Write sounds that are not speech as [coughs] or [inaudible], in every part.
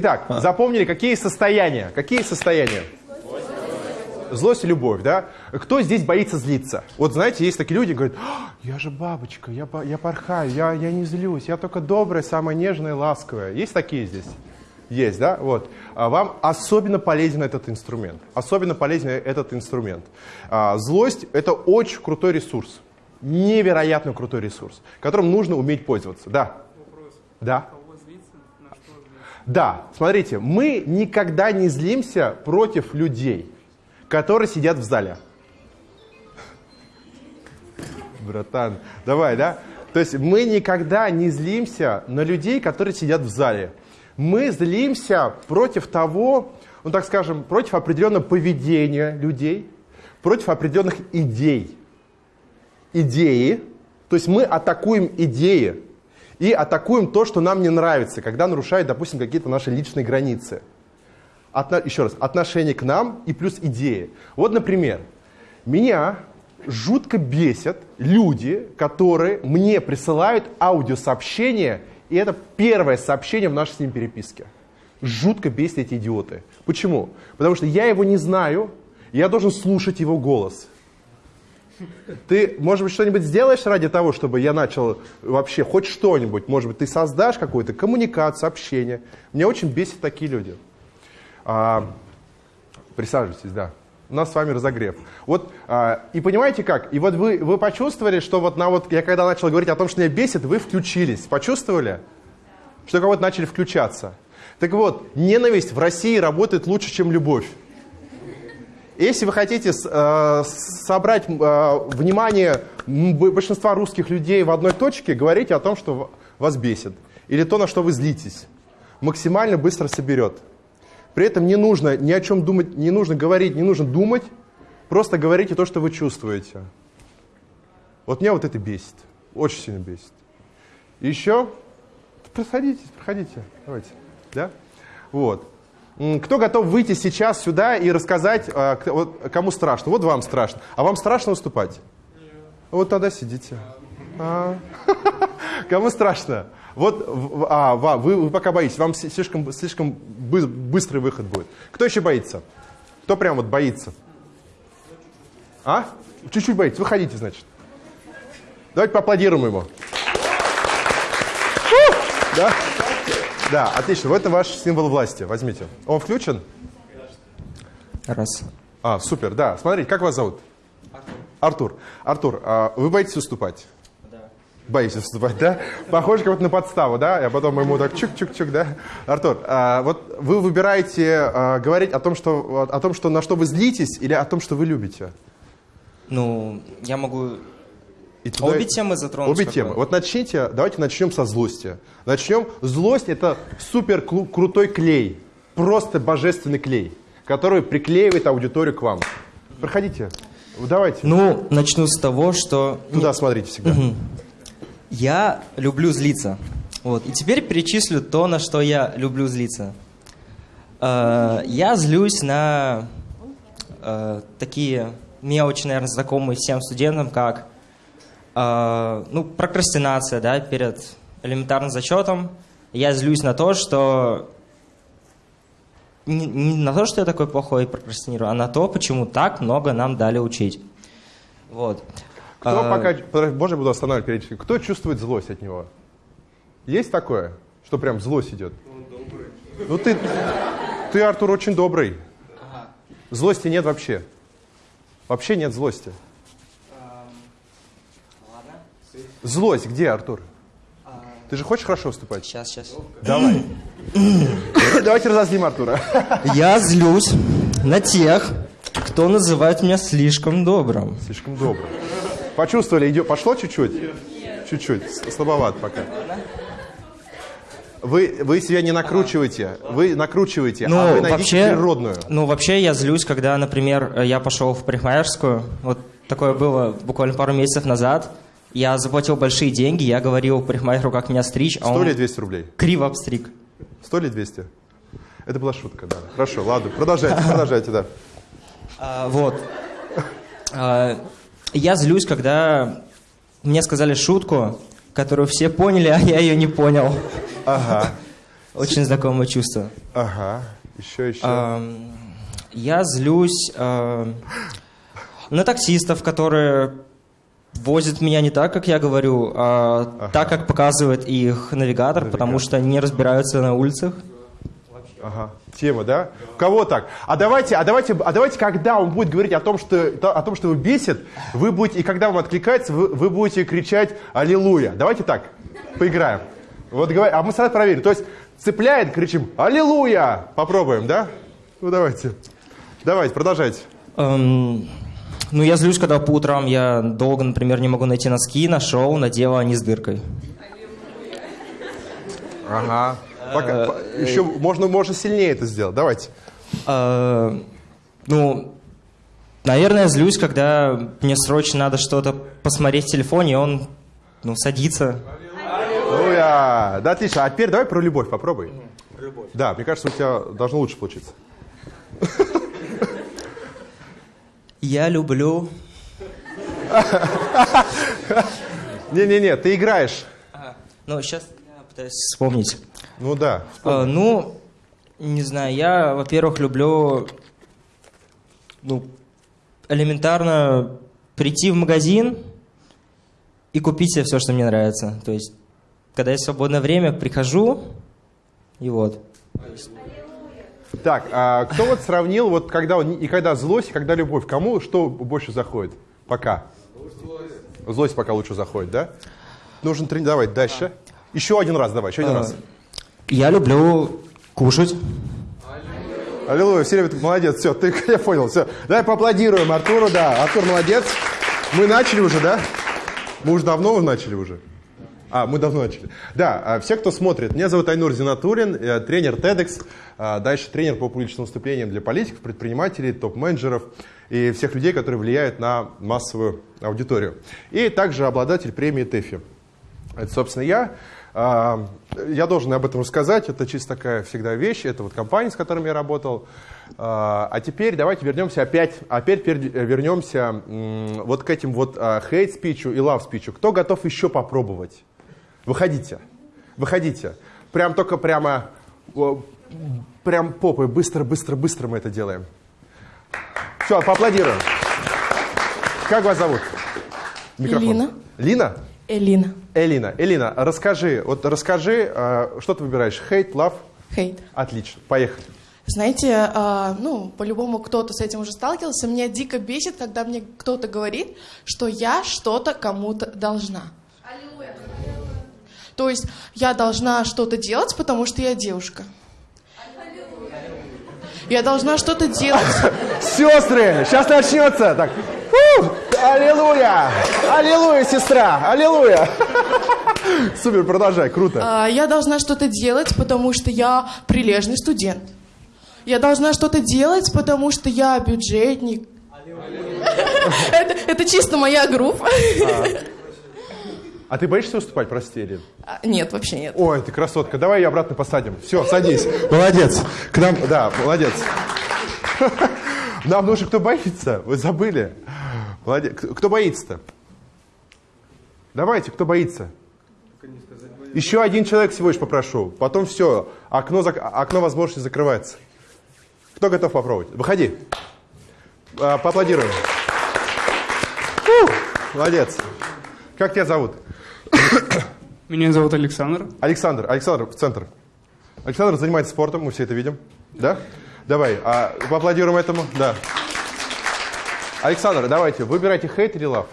Итак, запомнили, какие состояния? Какие состояния? Злость и любовь, да? Кто здесь боится злиться? Вот знаете, есть такие люди, говорят, «А, я же бабочка, я, я порхаю, я, я не злюсь, я только добрая, самая нежная, ласковая. Есть такие здесь? Есть, да? Вот. А вам особенно полезен этот инструмент. Особенно полезен этот инструмент. А, злость – это очень крутой ресурс. Невероятно крутой ресурс, которым нужно уметь пользоваться. Да? Да. Да, смотрите, мы никогда не злимся против людей, которые сидят в зале. Братан, давай, да? То есть мы никогда не злимся на людей, которые сидят в зале. Мы злимся против того, ну так скажем, против определенного поведения людей, против определенных идей. Идеи, то есть мы атакуем идеи и атакуем то, что нам не нравится, когда нарушают, допустим, какие-то наши личные границы. Отно- еще раз, отношение к нам и плюс идеи. Вот, например, меня жутко бесят люди, которые мне присылают аудиосообщения, и это первое сообщение в нашей с ним переписке. Жутко бесят эти идиоты. Почему? Потому что я его не знаю, я должен слушать его голос. Ты, может быть, что-нибудь сделаешь ради того, чтобы я начал вообще хоть что-нибудь? Может быть, ты создашь какую-то коммуникацию, общение? Меня очень бесят такие люди. А, присаживайтесь, да. У нас с вами разогрев. Вот, а, и понимаете как? И вот вы, вы почувствовали, что вот на вот, я когда начал говорить о том, что меня бесит, вы включились. Почувствовали? Что кого-то начали включаться. Так вот, ненависть в России работает лучше, чем любовь. Если вы хотите э, собрать э, внимание большинства русских людей в одной точке, говорите о том, что вас бесит. Или то, на что вы злитесь. Максимально быстро соберет. При этом не нужно ни о чем думать, не нужно говорить, не нужно думать. Просто говорите то, что вы чувствуете. Вот меня вот это бесит. Очень сильно бесит. Еще? Проходите, проходите. Давайте. Да? Вот. Кто готов выйти сейчас сюда и рассказать, а, кому страшно? Вот вам страшно. А вам страшно выступать? Вот тогда сидите. А. [laughs] Кому страшно? Вот, а, вы, пока боитесь, вам слишком, слишком бы- быстрый выход будет. Кто еще боится? Кто прям вот боится? А? Чуть-чуть боится. Выходите, значит. Давайте поаплодируем ему. Да? Да, отлично. Вот это ваш символ власти. Возьмите. Он включен? Раз. А, супер, да. Смотрите, как вас зовут? Артур. Артур, а вы боитесь выступать? Да. Боитесь выступать, да? Похоже как будто на подставу, да? Я потом ему так чук-чук-чук, да? Артур, а вот вы выбираете а, говорить о том, что, о том, что на что вы злитесь, или о том, что вы любите? Ну, я могу И туда- обе темы затронуть. Обе темы. Вот начните, давайте начнем со злости. Начнем. Злость это супер крутой клей. Просто божественный клей, который приклеивает аудиторию к вам. Проходите. Давайте. Ну, начну с того, что Туда смотрите всегда. я люблю злиться. Вот. И теперь перечислю то, на что я люблю злиться. Э, Я злюсь на э, такие мелочи, наверное, знакомые всем студентам, как ну, прокрастинация да, перед элементарным зачетом. Я злюсь на то, что не, не на то, что я такой плохой и прокрастинирую, а на то, почему так много нам дали учить. Вот. Кто А, пока, можно я буду останавливать периодически? Кто чувствует злость от него? Есть такое, что прям злость идет? Ну ты, ты, Артур, очень добрый. Злости нет вообще. Вообще нет злости. Злость где, Артур? Ты же хочешь хорошо выступать? Сейчас, сейчас. Давай. [coughs] Давайте разозлим Артура. Я злюсь на тех, кто называет меня слишком добрым. Слишком добрый. Почувствовали, идет, пошло чуть-чуть? Чуть-чуть, слабоват пока. Вы, вы себя не накручиваете, вы накручиваете, а вы Ну, найдите вообще, природную. ну, вообще я злюсь, когда, например, я пошел в парикмахерскую. Вот такое было буквально пару месяцев назад. Я заплатил большие деньги, я говорил парикмахеру, как меня стричь, а 100 он или 200 рублей? криво обстриг. 100 или 200? Это была шутка, да. Хорошо, ладно, продолжайте, продолжайте, да. А, вот. А, я злюсь, когда мне сказали шутку, которую все поняли, а я ее не понял. Ага. Очень знакомое чувство. Ага, еще, еще. Эм, Я злюсь на таксистов, которые возят меня не так, как я говорю, а так, как показывает их навигатор, потому что они не разбираются на улицах. Ага, тема, да? У кого так? А давайте, а давайте, а давайте, когда он будет говорить о том, что, то- о том, что его бесит, вы будете, и когда вам откликается, вы, вы будете кричать «Аллилуйя». Давайте так, поиграем. Вот, а мы сразу проверим. То есть цепляет, кричим «Аллилуйя». Попробуем, да? Ну, давайте. Давайте, продолжайте. Эм, ну, я злюсь, когда по утрам я долго, например, не могу найти носки, нашел, надел, а они с дыркой. Ага. Пока, по- еще можно, можно сильнее это сделать. Давайте. Э, ну, наверное, злюсь, когда мне срочно надо что-то посмотреть в телефоне, и он, ну, садится. Аллилуйя. Да, отлично. А теперь давай про любовь попробуй. Да, мне кажется, у тебя должно лучше получиться. [laughs] Я люблю... Не-не-не, ты играешь. Ну, сейчас я пытаюсь вспомнить. Ну да. Э, ну, не знаю, я, во-первых, люблю, ну, элементарно прийти в магазин и купить себе все, что мне нравится. То есть, когда есть свободное время, прихожу, и вот. Так, а кто вот сравнил, вот когда и когда злость, и когда любовь, кому что больше заходит? Пока. Злость пока лучше заходит, да? Нужно тренировать. Дальше. Еще один раз давай, еще один А, раз. Я люблю кушать. Аллилуйя, все любят, молодец, все, ты, [laughs] я понял, все. Давай поаплодируем Артуру, да, Артур молодец. Мы начали уже, да? Мы уже давно начали уже. А, мы давно начали. Да, а, все, кто смотрит, меня зовут Айнур Зинатулин, я тренер TEDx, а, дальше тренер по публичным выступлениям для политиков, предпринимателей, топ-менеджеров и всех людей, которые влияют на массовую аудиторию. И также обладатель премии ТЭФИ. Это, собственно, я. А, Я должен об этом рассказать. Это чисто такая всегда вещь. Это вот компания, с которыми я работал. А теперь давайте вернемся опять, опять вернемся вот к этим вот хейт-спичу и лав-спичу. Кто готов еще попробовать? Выходите. Выходите. Прям только прямо, прям попой. Быстро, быстро, быстро мы это делаем. Все, поаплодируем. Как вас зовут? Элина. Лина? Элина. Элина, Элина, расскажи, вот расскажи, э, что ты выбираешь, хейт, лав? Хейт. Отлично, поехали. Знаете, а, ну, по-любому кто-то с этим уже сталкивался. Меня дико бесит, когда мне кто-то говорит, что я что-то кому-то должна. То есть я должна что-то делать, потому что я девушка. Я должна что-то делать. Сестры, сейчас начнется. Так, фу, аллилуйя, аллилуйя, сестра, аллилуйя. [laughs] Супер, продолжай, круто. А, Я должна что-то делать, потому что я прилежный студент. Я должна что-то делать, потому что я бюджетник. [laughs] Это, это чисто моя группа. А ты боишься выступать, прости, Элин? А, Нет, вообще нет. Ой, ты красотка, давай ее обратно посадим. Все, садись. Молодец. К нам, да, молодец. Нам нужно, кто боится, вы забыли. Молодец. Кто боится-то? Давайте, кто боится? Еще один человек всего лишь попрошу. Потом все, окно, зак- окно возможности закрывается. Кто готов попробовать? Выходи. А, Поаплодируем. Молодец. Как тебя зовут? Меня зовут Александр. Александр, Александр, в центр. Александр занимается спортом, мы все это видим. Да? Давай, а, поаплодируем этому. Да. Александр, давайте, выбирайте хейт или лав.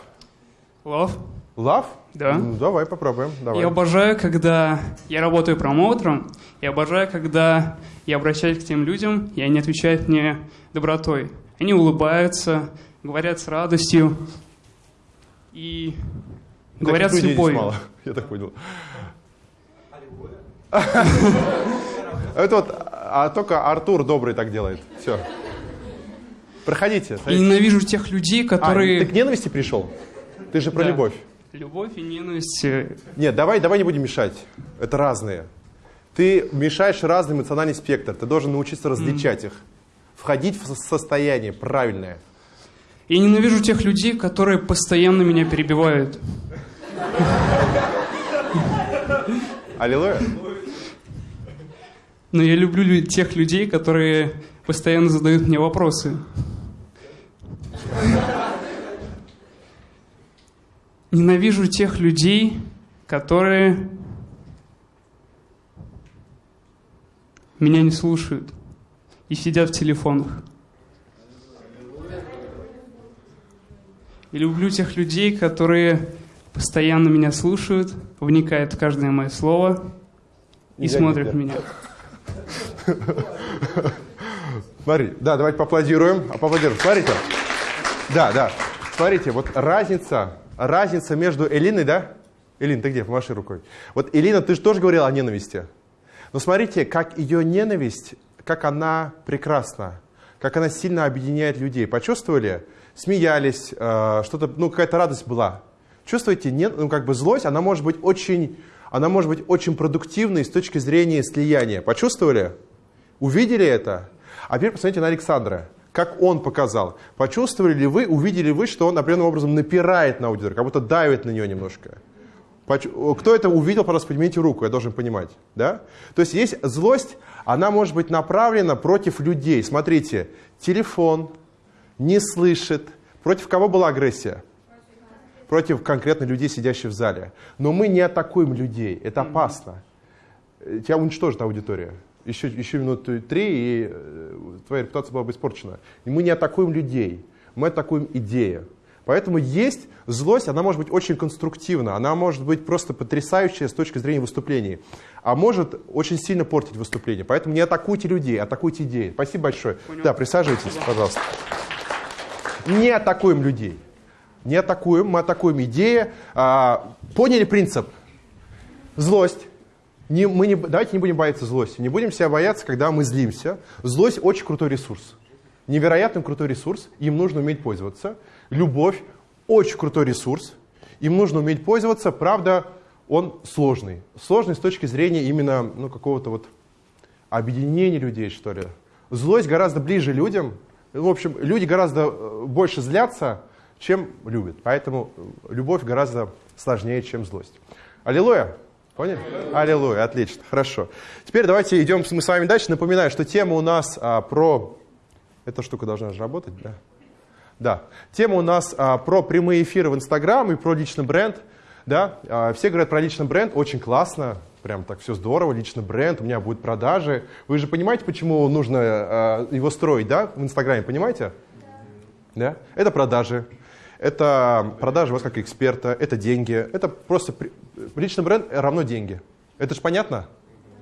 Лав. Лав? Да. Ну, давай, попробуем. Давай. Я обожаю, когда я работаю промоутером, я обожаю, когда я обращаюсь к тем людям, и они отвечают мне добротой. Они улыбаются, говорят с радостью и Таких говорят с людей здесь любовью. мало, [laughs] я так понял. Это вот, а только Артур добрый так делает. Все. Проходите. Ненавижу тех людей, А, которые... ты к ненависти пришел? Ты же про Да. любовь. Любовь и ненависть. Нет, давай, давай не будем мешать. Это разные. Ты мешаешь разный эмоциональный спектр. Ты должен научиться различать их. Входить в со- состояние правильное. Я ненавижу тех людей, которые постоянно меня перебивают. Аллилуйя. Но я люблю лю- тех людей, которые постоянно задают мне вопросы. Ненавижу тех людей, которые меня не слушают и сидят в телефонах. И люблю тех людей, которые постоянно меня слушают, вникают в каждое мое слово и Нельзя смотрят меня. Смотри, да, давайте поаплодируем. А, Поаплодируем. Смотрите. Да, да. Смотрите, вот разница, разница между Элиной, да? Элин, ты где? Помаши рукой. Вот Элина, ты же тоже говорила о ненависти. Но смотрите, как ее ненависть, как она прекрасна, как она сильно объединяет людей. Почувствовали? Смеялись, э, что-то, ну, какая-то радость была. Чувствуете, не, ну, как бы злость, она может быть очень, она может быть очень продуктивной с точки зрения слияния. Почувствовали? Увидели это? А теперь посмотрите на Александра. Как он показал. Почувствовали ли вы, увидели вы, что он определенным образом напирает на аудиторию, как будто давит на нее немножко? Кто это увидел, пожалуйста, поднимите руку, я должен понимать. Да? То есть есть злость, она может быть направлена против людей. Смотрите, телефон не слышит. Против кого была агрессия? Против конкретно людей, сидящих в зале. Но мы не атакуем людей, это опасно. Э, Тебя уничтожит аудитория. Еще, еще минуты три, и э, твоя репутация была бы испорчена. И мы не атакуем людей, мы атакуем идеи. Поэтому есть злость, она может быть очень конструктивна, она может быть просто потрясающая с точки зрения выступлений, а может очень сильно портить выступление. Поэтому не атакуйте людей, атакуйте идеи. Спасибо большое. Да, присаживайтесь, пожалуйста. Не атакуем людей. Не атакуем, мы атакуем идеи. А, поняли принцип? Злость. Не, мы не, давайте не будем бояться злости. Не будем себя бояться, когда мы злимся. Злость очень крутой ресурс. Невероятно крутой ресурс. Им нужно уметь пользоваться. Любовь очень крутой ресурс. Им нужно уметь пользоваться. Правда, он сложный. Сложный с точки зрения именно ну, какого-то вот объединения людей, что ли. Злость гораздо ближе людям. В общем, люди гораздо э, больше злятся, чем любят. Поэтому э, любовь гораздо сложнее, чем злость. Аллилуйя! Поняли? Аллилуйя, отлично, хорошо. Теперь давайте идем мы с вами дальше. Напоминаю, что тема у нас а, про... Эта штука должна же работать, да? Да. Тема у нас а, про прямые эфиры в Инстаграм и про личный бренд. Да? А, все говорят про личный бренд, очень классно, прям так все здорово, личный бренд, у меня будут продажи. Вы же понимаете, почему нужно а, его строить, да, в Инстаграме, понимаете? Да? Это продажи. Это продажи вас как эксперта, это деньги, это просто личный бренд равно деньги. Это же понятно?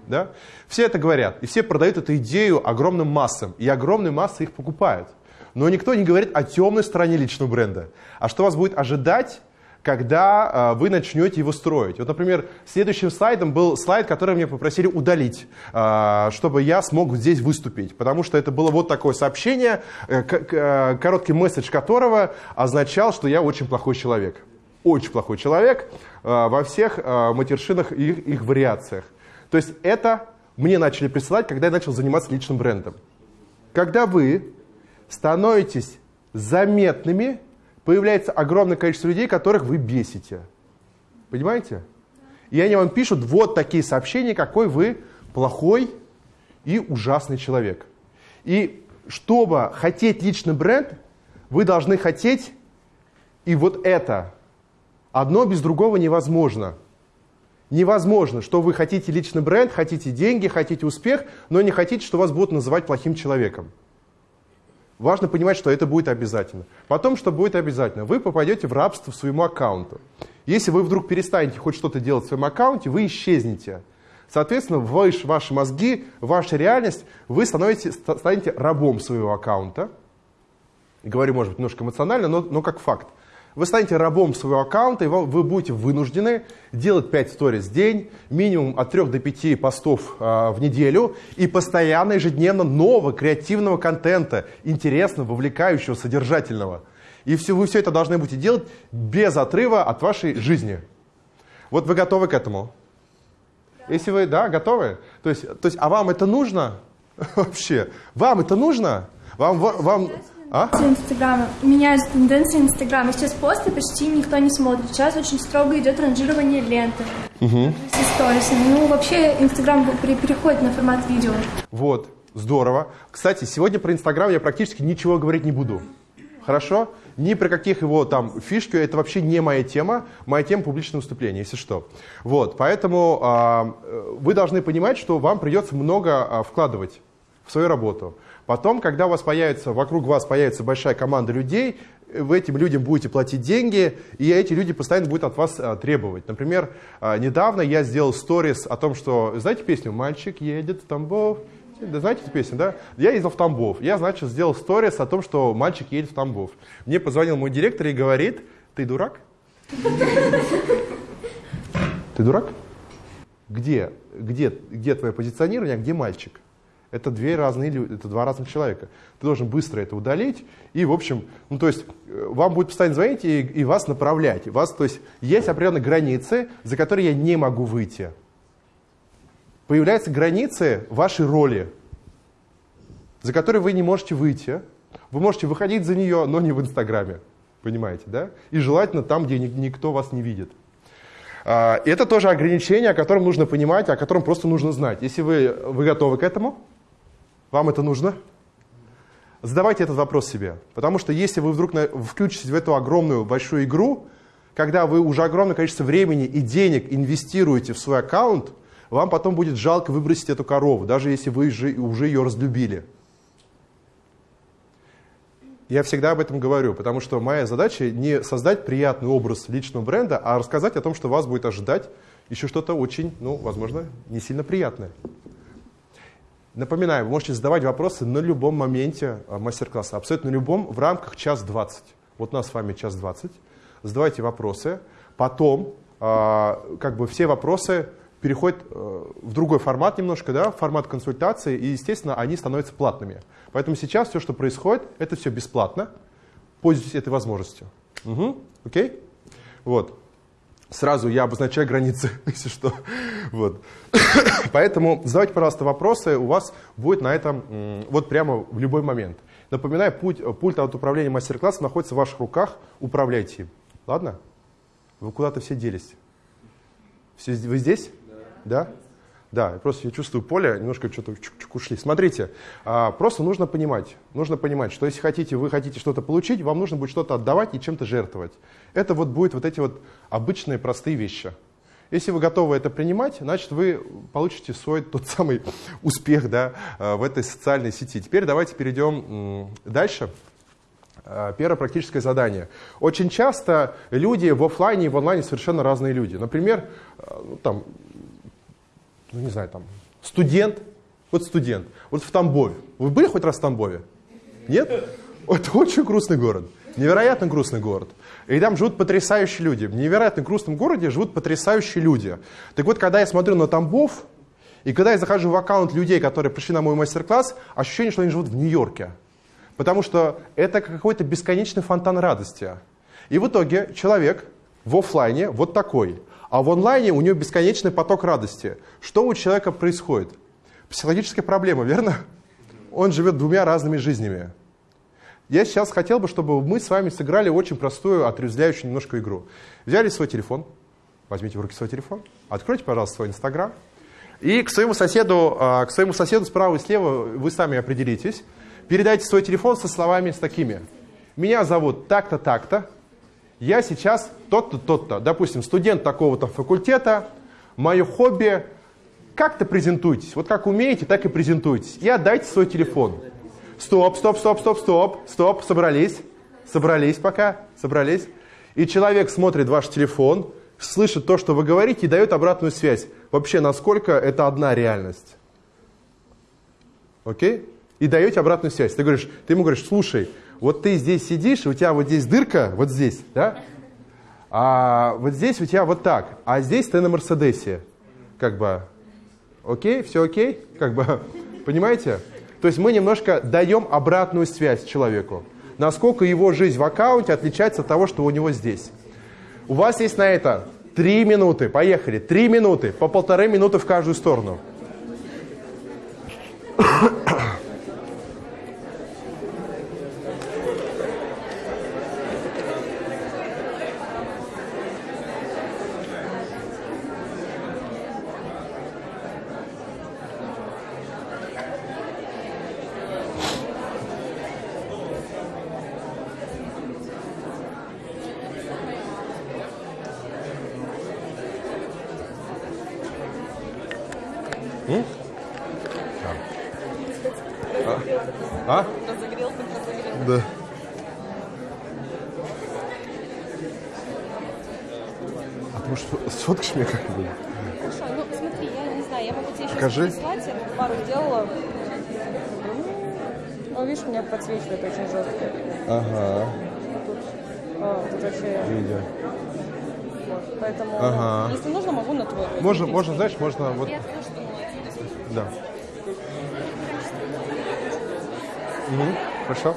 Да? Все это говорят, и все продают эту идею огромным массам, и огромные массы их покупают. Но никто не говорит о темной стороне личного бренда. А что вас будет ожидать, когда э, вы начнете его строить. Вот, например, следующим слайдом был слайд, который мне попросили удалить, э, чтобы я смог здесь выступить. Потому что это было вот такое сообщение, э, э, короткий месседж которого означал, что я очень плохой человек. Очень плохой человек э, во всех матершинах и их, их вариациях. То есть это мне начали присылать, когда я начал заниматься личным брендом. Когда вы становитесь заметными, появляется огромное количество людей, которых вы бесите. Понимаете? И они вам пишут вот такие сообщения, какой вы плохой и ужасный человек. И чтобы хотеть личный бренд, вы должны хотеть и вот это. Одно без другого невозможно. Невозможно, что вы хотите личный бренд, хотите деньги, хотите успех, но не хотите, что вас будут называть плохим человеком. Важно понимать, что это будет обязательно. Потом, что будет обязательно, вы попадете в рабство своему аккаунту. Если вы вдруг перестанете хоть что-то делать в своем аккаунте, вы исчезнете. Соответственно, ваш, ваши мозги, ваша реальность, вы становитесь, ста- станете рабом своего аккаунта. Говорю, может быть, немножко эмоционально, но, но как факт. Вы станете рабом своего аккаунта, и вам- вы будете вынуждены делать 5 сториз в день, минимум от 3 до 5 постов а, в неделю и постоянно, ежедневно нового креативного контента, интересного, вовлекающего, содержательного. И все, вы все это должны будете делать без отрыва от вашей жизни. Вот вы готовы к этому? Если вы, да, готовы? То есть, то есть а вам это нужно? [laughs] Вообще, вам это нужно? Вам, вам, А? Инстаграма. Меняются тенденции Инстаграма. Сейчас посты почти никто не смотрит. Сейчас очень строго идет ранжирование ленты. Угу. С сторисами. Ну, вообще, Инстаграм при- переходит на формат видео. Вот, здорово. Кстати, сегодня про Инстаграм я практически ничего говорить не буду. Хорошо? Ни про каких его там фишки, это вообще не моя тема. Моя тема публичное выступление, если что. Вот, поэтому а, э, вы должны понимать, что вам придется много а, вкладывать в свою работу. Потом, когда у вас появится, вокруг вас появится большая команда людей, вы этим людям будете платить деньги, и эти люди постоянно будут от вас а, требовать. Например, а, недавно я сделал сторис о том, что, знаете песню «Мальчик едет в Тамбов», знаете эту песню, да? Я ездил в Тамбов. Я, значит, сделал сторис о том, что мальчик едет в Тамбов. Мне позвонил мой директор и говорит, ты дурак? Ты дурак? Где, где, где твое позиционирование, а где мальчик? Это две разные это два разных человека. Ты должен быстро это удалить и, в общем, ну то есть э, вам будет постоянно звонить и, и вас направлять. Вас, то есть есть определенные границы, за которые я не могу выйти. Появляются границы вашей роли, за которые вы не можете выйти. Вы можете выходить за нее, но не в Инстаграме. Понимаете, да? И желательно там, где ни- никто вас не видит. А, Это тоже ограничение, о котором нужно понимать, о котором просто нужно знать. Если вы, вы готовы к этому, вам это нужно, задавайте этот вопрос себе. Потому что если вы вдруг включитесь в эту огромную большую игру, когда вы уже огромное количество времени и денег инвестируете в свой аккаунт, вам потом будет жалко выбросить эту корову, даже если вы же- уже ее разлюбили. Я всегда об этом говорю, потому что моя задача не создать приятный образ личного бренда, а рассказать о том, что вас будет ожидать еще что-то очень, ну, возможно, не сильно приятное. Напоминаю, вы можете задавать вопросы на любом моменте а, мастер-класса, абсолютно любом, в рамках час двадцать. Вот у нас с вами час двадцать. Задавайте вопросы. Потом, а, как бы все вопросы переходят э, в другой формат немножко, да, формат консультации, и, естественно, они становятся платными. Поэтому сейчас все, что происходит, это все бесплатно. Пользуйтесь этой возможностью. Угу. Окей? Вот. Сразу я обозначаю границы, [laughs] если что. Вот. Поэтому задавайте, пожалуйста, вопросы. У вас будет на этом вот прямо в любой момент. Напоминаю, путь, пульт от управления мастер-классом находится в ваших руках. Управляйте им. Ладно? Вы куда-то все делись. Все, вы здесь? Да. Да? Да, просто я чувствую поле, немножко что-то ушли. Смотрите, а, просто нужно понимать, нужно понимать, что если хотите, вы хотите что-то получить, вам нужно будет что-то отдавать и чем-то жертвовать. Это вот будет вот эти вот обычные простые вещи. Если вы готовы это принимать, значит вы получите свой тот самый [laughs] успех да, а, в этой социальной сети. Теперь давайте перейдем дальше. А, Первое практическое задание. Очень часто люди в офлайне и в онлайне совершенно разные люди. Например, а, ну, там, ну не знаю, там, студент, вот студент, вот в Тамбове. Вы были хоть раз в Тамбове? Нет? [laughs] Это очень грустный город, невероятно грустный город. И там живут потрясающие люди. В невероятно грустном городе живут потрясающие люди. Так вот, когда я смотрю на Тамбов, и когда я захожу в аккаунт людей, которые пришли на мой мастер-класс, ощущение, что они живут в Нью-Йорке. Потому что это какой-то бесконечный фонтан радости. И в итоге человек в офлайне вот такой, а в онлайне у него бесконечный поток радости. Что у человека происходит? Психологическая проблема, верно? Он живет двумя разными жизнями. Я сейчас хотел бы, чтобы мы с вами сыграли очень простую, отрезвляющую немножко игру. Взяли свой телефон, возьмите в руки свой телефон, откройте, пожалуйста, свой Инстаграм, и к своему соседу, а, к своему соседу справа и слева вы сами определитесь. Передайте свой телефон со словами с такими. Меня зовут так-то, так-то. Я сейчас тот-то, тот-то. Допустим, студент такого-то факультета. Мое хобби. Как-то презентуйтесь. Вот как умеете, так и презентуйтесь. И отдайте свой телефон. Стоп, стоп, стоп, стоп, стоп, стоп. Собрались. Собрались пока. Собрались. И человек смотрит ваш телефон, слышит то, что вы говорите, и дает обратную связь. Вообще, насколько это одна реальность. Окей? И даете обратную связь. Ты, говоришь, ты ему говоришь, слушай, вот ты здесь сидишь, у тебя вот здесь дырка, вот здесь, да? А вот здесь у тебя вот так, а здесь ты на Мерседесе. Как бы, окей, все окей? Как бы, [laughs] понимаете? То есть мы немножко даем обратную связь человеку. Насколько его жизнь в аккаунте отличается от того, что у него здесь. У вас есть на это три минуты. Поехали. Три минуты. По полторы минуты в каждую сторону. А? Да. А ты, может, сфоткаешь меня как-нибудь? Хорошо, ну смотри, я не знаю, я могу тебе сейчас Покажи. прислать, я тут пару сделала. Ну, видишь, меня подсвечивает очень жестко. Ага, Тут, а, тут вообще, видео. вот, поэтому, Ага. если нужно, могу на твой. Можно, можно, знаешь, можно вот... Я скажу, что молодец. Да. Мгм, Хорошо.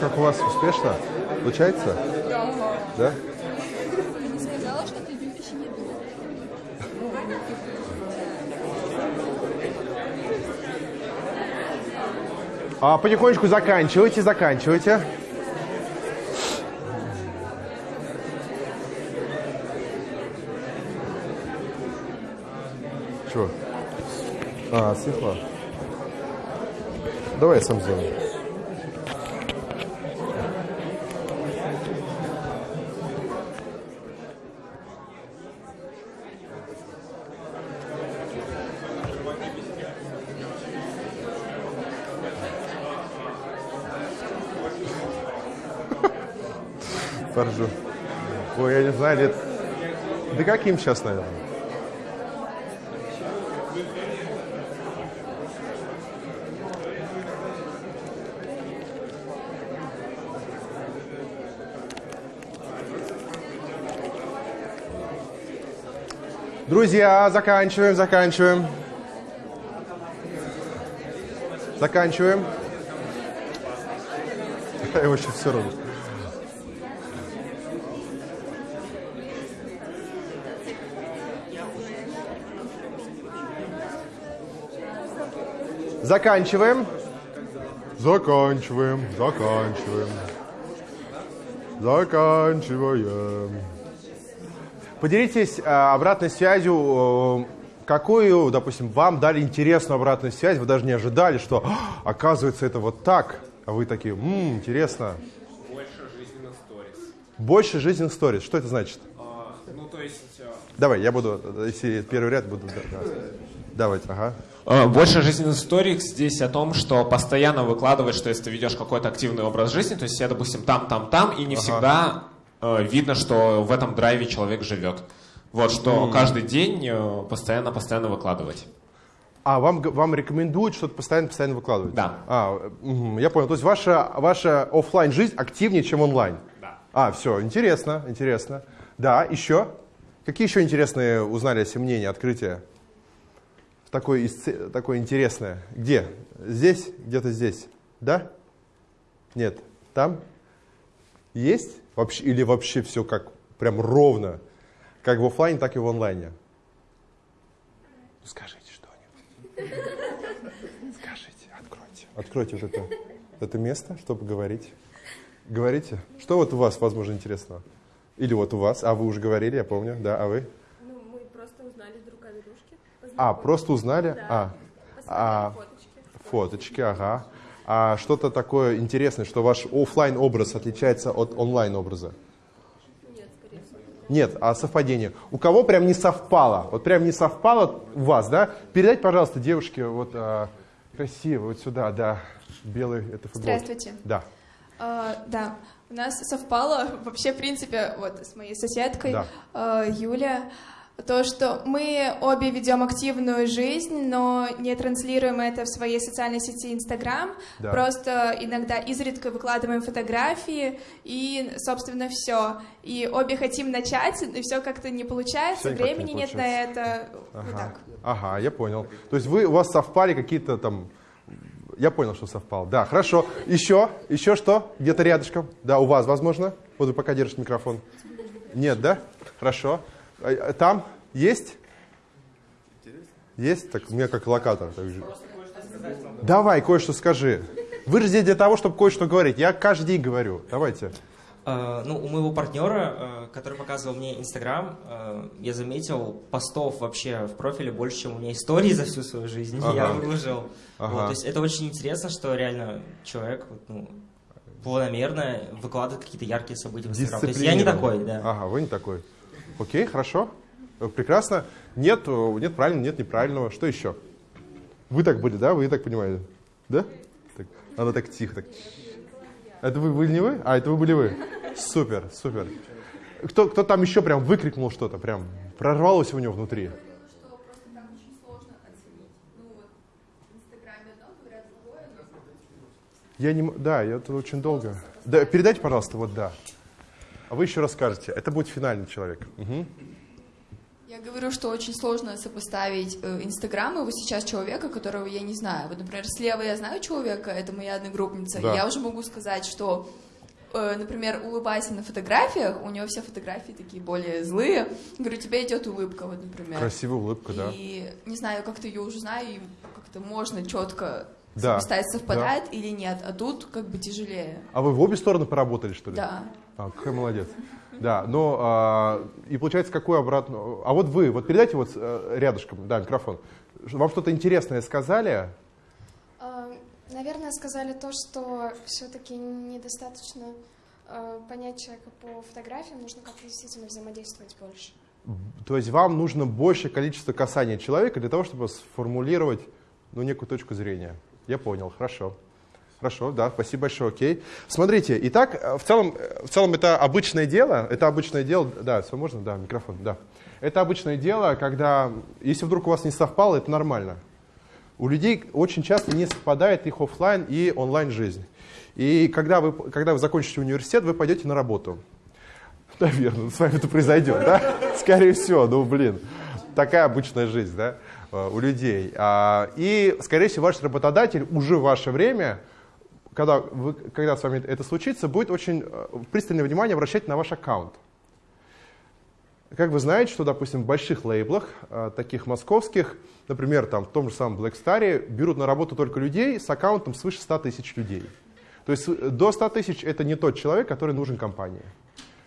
Как у вас успешно? Получается? Да. Сказала, что ты любишь. А потихонечку заканчивайте, заканчивайте. Чего? А, светло. Давай я сам сделаю. Поржу. Ой, я не знаю, лет... Да каким сейчас, наверное? Друзья, заканчиваем, заканчиваем. Заканчиваем. [laughs] Я его сейчас все равно. Заканчиваем. Заканчиваем, заканчиваем. Заканчиваем. Поделитесь э, обратной связью, э, какую, допустим, вам дали интересную обратную связь, вы даже не ожидали, что «А, оказывается это вот так, а вы такие, «М, интересно. Больше жизненных сторис. Больше жизненных сторис. Что это значит? А, ну, то есть... а, Давай, я буду, э, если первый ряд буду. да. Давайте, ага. Э, Больше жизненных историй здесь о том, что постоянно выкладывать, что если ты ведешь какой-то активный образ жизни, то есть я, допустим, там, там, там, и не всегда э, видно, что в этом драйве человек живет. Вот, что каждый день э, постоянно-постоянно выкладывать. А вам, вам рекомендуют что-то постоянно-постоянно выкладывать? Да. А, мгм, я понял. То есть ваша, ваша оффлайн жизнь активнее, чем онлайн? Да. А, все, интересно, интересно. Да, еще? Какие еще интересные узнали о себе мнения, открытия? Такое, такое интересное. Где? Здесь? Где-то здесь? Да? Нет? Там? Есть? Вообще, или вообще все как прям ровно? Как в оффлайне, так и в онлайне? Ну, скажите что-нибудь. Скажите, откройте. Откройте вот это, это место, чтобы говорить. Говорите. Что вот у вас, возможно, интересного? Или вот у вас, а вы уже говорили, я помню, да, а вы? Ну, мы просто узнали друг о дружке. А, просто узнали? Да. А, а, фоточки. фоточки, ага. А что-то такое интересное, что ваш оффлайн образ отличается от онлайн образа? Нет, скорее всего. Нет, а совпадение. У кого прям не совпало? Вот прям не совпало у вас, да? Передайте, пожалуйста, девушке вот а, красиво, вот сюда, да. Белый, это футбол. Здравствуйте. Да. А, да, у нас совпало вообще, в принципе, вот с моей соседкой Да. а, Юля. То, что мы обе ведем активную жизнь, но не транслируем это в своей социальной сети Инстаграм. Да. Просто иногда изредка выкладываем фотографии и, собственно, все. И обе хотим начать, и все как-то не получается, Всё никак не времени нет на получается. это. Вот Ага. так. Ага, я понял. То есть вы, у вас совпали какие-то там... Я понял, что совпал. Да, хорошо. Еще? Еще что? Где-то рядышком? Да, у вас, возможно? Вот вы пока держите микрофон. Нет, да? Хорошо. А, а Там есть? Есть? Так, у меня как локатор. так же. Давай, кое-что скажи. Вы же здесь для того, чтобы кое-что говорить. Я каждый день говорю. Давайте. Э, ну, у моего партнера, э, который показывал мне Инстаграм, э, я заметил постов вообще в профиле больше, чем у меня историй за всю свою жизнь. [laughs] Ага. Я выложил. Ага. Вот, то есть это очень интересно, что реально человек вот, ну, планомерно выкладывает какие-то яркие события в Инстаграм. То есть я не такой, да. Ага, вы не такой. Окей, хорошо. Э, Прекрасно. Нет, э, нет правильного, нет неправильного. Что еще? Вы так были, да? Вы так понимаете? Да? Так, она так тихо. Так. Это вы были не вы? А, это вы были вы. Супер, супер. Кто, кто там еще прям выкрикнул что-то, прям прорвалось у него внутри? Я не, м- да, я это очень долго. Да, передайте, пожалуйста, вот да. А вы еще расскажете. Это будет финальный человек. Мгм. Я говорю, что очень сложно сопоставить э, Инстаграм и вот сейчас человека, которого я не знаю. Вот, например, слева я знаю человека, это моя одногруппница, Да. и я уже могу сказать, что, э, например, улыбайся на фотографиях, у него все фотографии такие более злые. Говорю, тебе идет улыбка, вот, например. Красивая улыбка, да. И не знаю, как-то ее уже знаю, и как-то можно четко Да, сопоставить, совпадает или нет, а тут как бы тяжелее. А вы в обе стороны поработали, что ли? Да. А, какой молодец. Да, но а, и получается, какую обратную... А вот вы, вот передайте вот э, рядышком, да, микрофон. Вам что-то интересное сказали? А, Наверное, сказали то, что все-таки недостаточно э, понять человека по фотографиям, нужно как-то действительно взаимодействовать больше. То есть вам нужно большее количество касаний человека для того, чтобы сформулировать ну, некую точку зрения. Я понял, хорошо. Хорошо, да, спасибо большое, окей. Смотрите, итак, э, в целом, э, в целом это обычное дело, это обычное дело, да, все можно, да, микрофон, да. Это обычное дело, когда, если вдруг у вас не совпало, это нормально. У людей очень часто не совпадает их оффлайн и онлайн жизнь. И когда вы, когда вы закончите университет, вы пойдете на работу. [laughs] Наверное, с вами это произойдет, да? [laughs] Скорее всего, ну блин, такая обычная жизнь, да, э, у людей. А, И, скорее всего, ваш работодатель уже в ваше время, когда, вы, когда с вами это случится, будет очень э, пристальное внимание обращать на ваш аккаунт. Как вы знаете, что, допустим, в больших лейблах, э, таких московских, например, там, в том же самом Black Star, берут на работу только людей с аккаунтом свыше 100 тысяч людей. То есть э, до 100 тысяч это не тот человек, который нужен компании.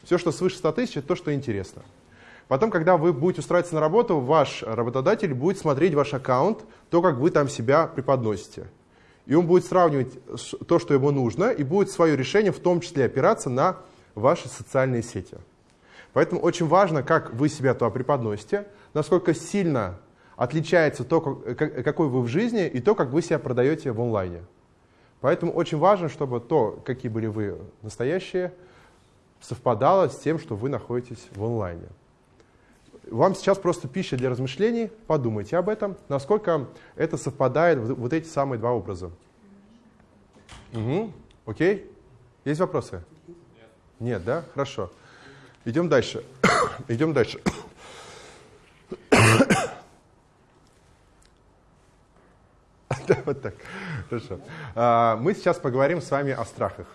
Все, что свыше 100 тысяч, это то, что интересно. Потом, когда вы будете устраиваться на работу, ваш работодатель будет смотреть ваш аккаунт, то, как вы там себя преподносите. И он будет сравнивать то, что ему нужно, и будет свое решение в том числе опираться на ваши социальные сети. Поэтому очень важно, как вы себя туда преподносите, насколько сильно отличается то, как- какой вы в жизни, и то, как вы себя продаете в онлайне. Поэтому очень важно, чтобы то, какие были вы настоящие, совпадало с тем, что вы находитесь в онлайне. Вам сейчас просто пища для размышлений. Подумайте об этом, насколько это совпадает, вот эти самые два образа. Угу. Окей? Есть вопросы? Нет. Нет, да? Хорошо. Идем дальше. [coughs] Идем дальше. [coughs] Да, вот так. Хорошо. А, Мы сейчас поговорим с вами о страхах.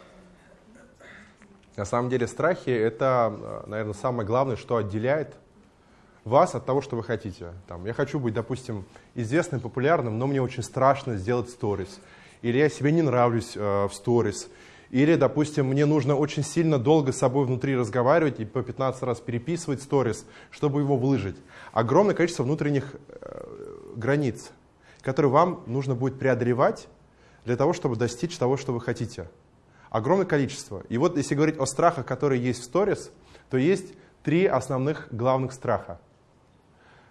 На самом деле страхи – это, наверное, самое главное, что отделяет вас от того, что вы хотите. Там, я хочу быть, допустим, известным, популярным, но мне очень страшно сделать сторис. Или я себе не нравлюсь э, в сторис. Или, допустим, мне нужно очень сильно долго с собой внутри разговаривать и по 15 раз переписывать сторис, чтобы его выложить. Огромное количество внутренних э, границ, которые вам нужно будет преодолевать для того, чтобы достичь того, что вы хотите. Огромное количество. И вот если говорить о страхах, которые есть в сторис, то есть три основных главных страха.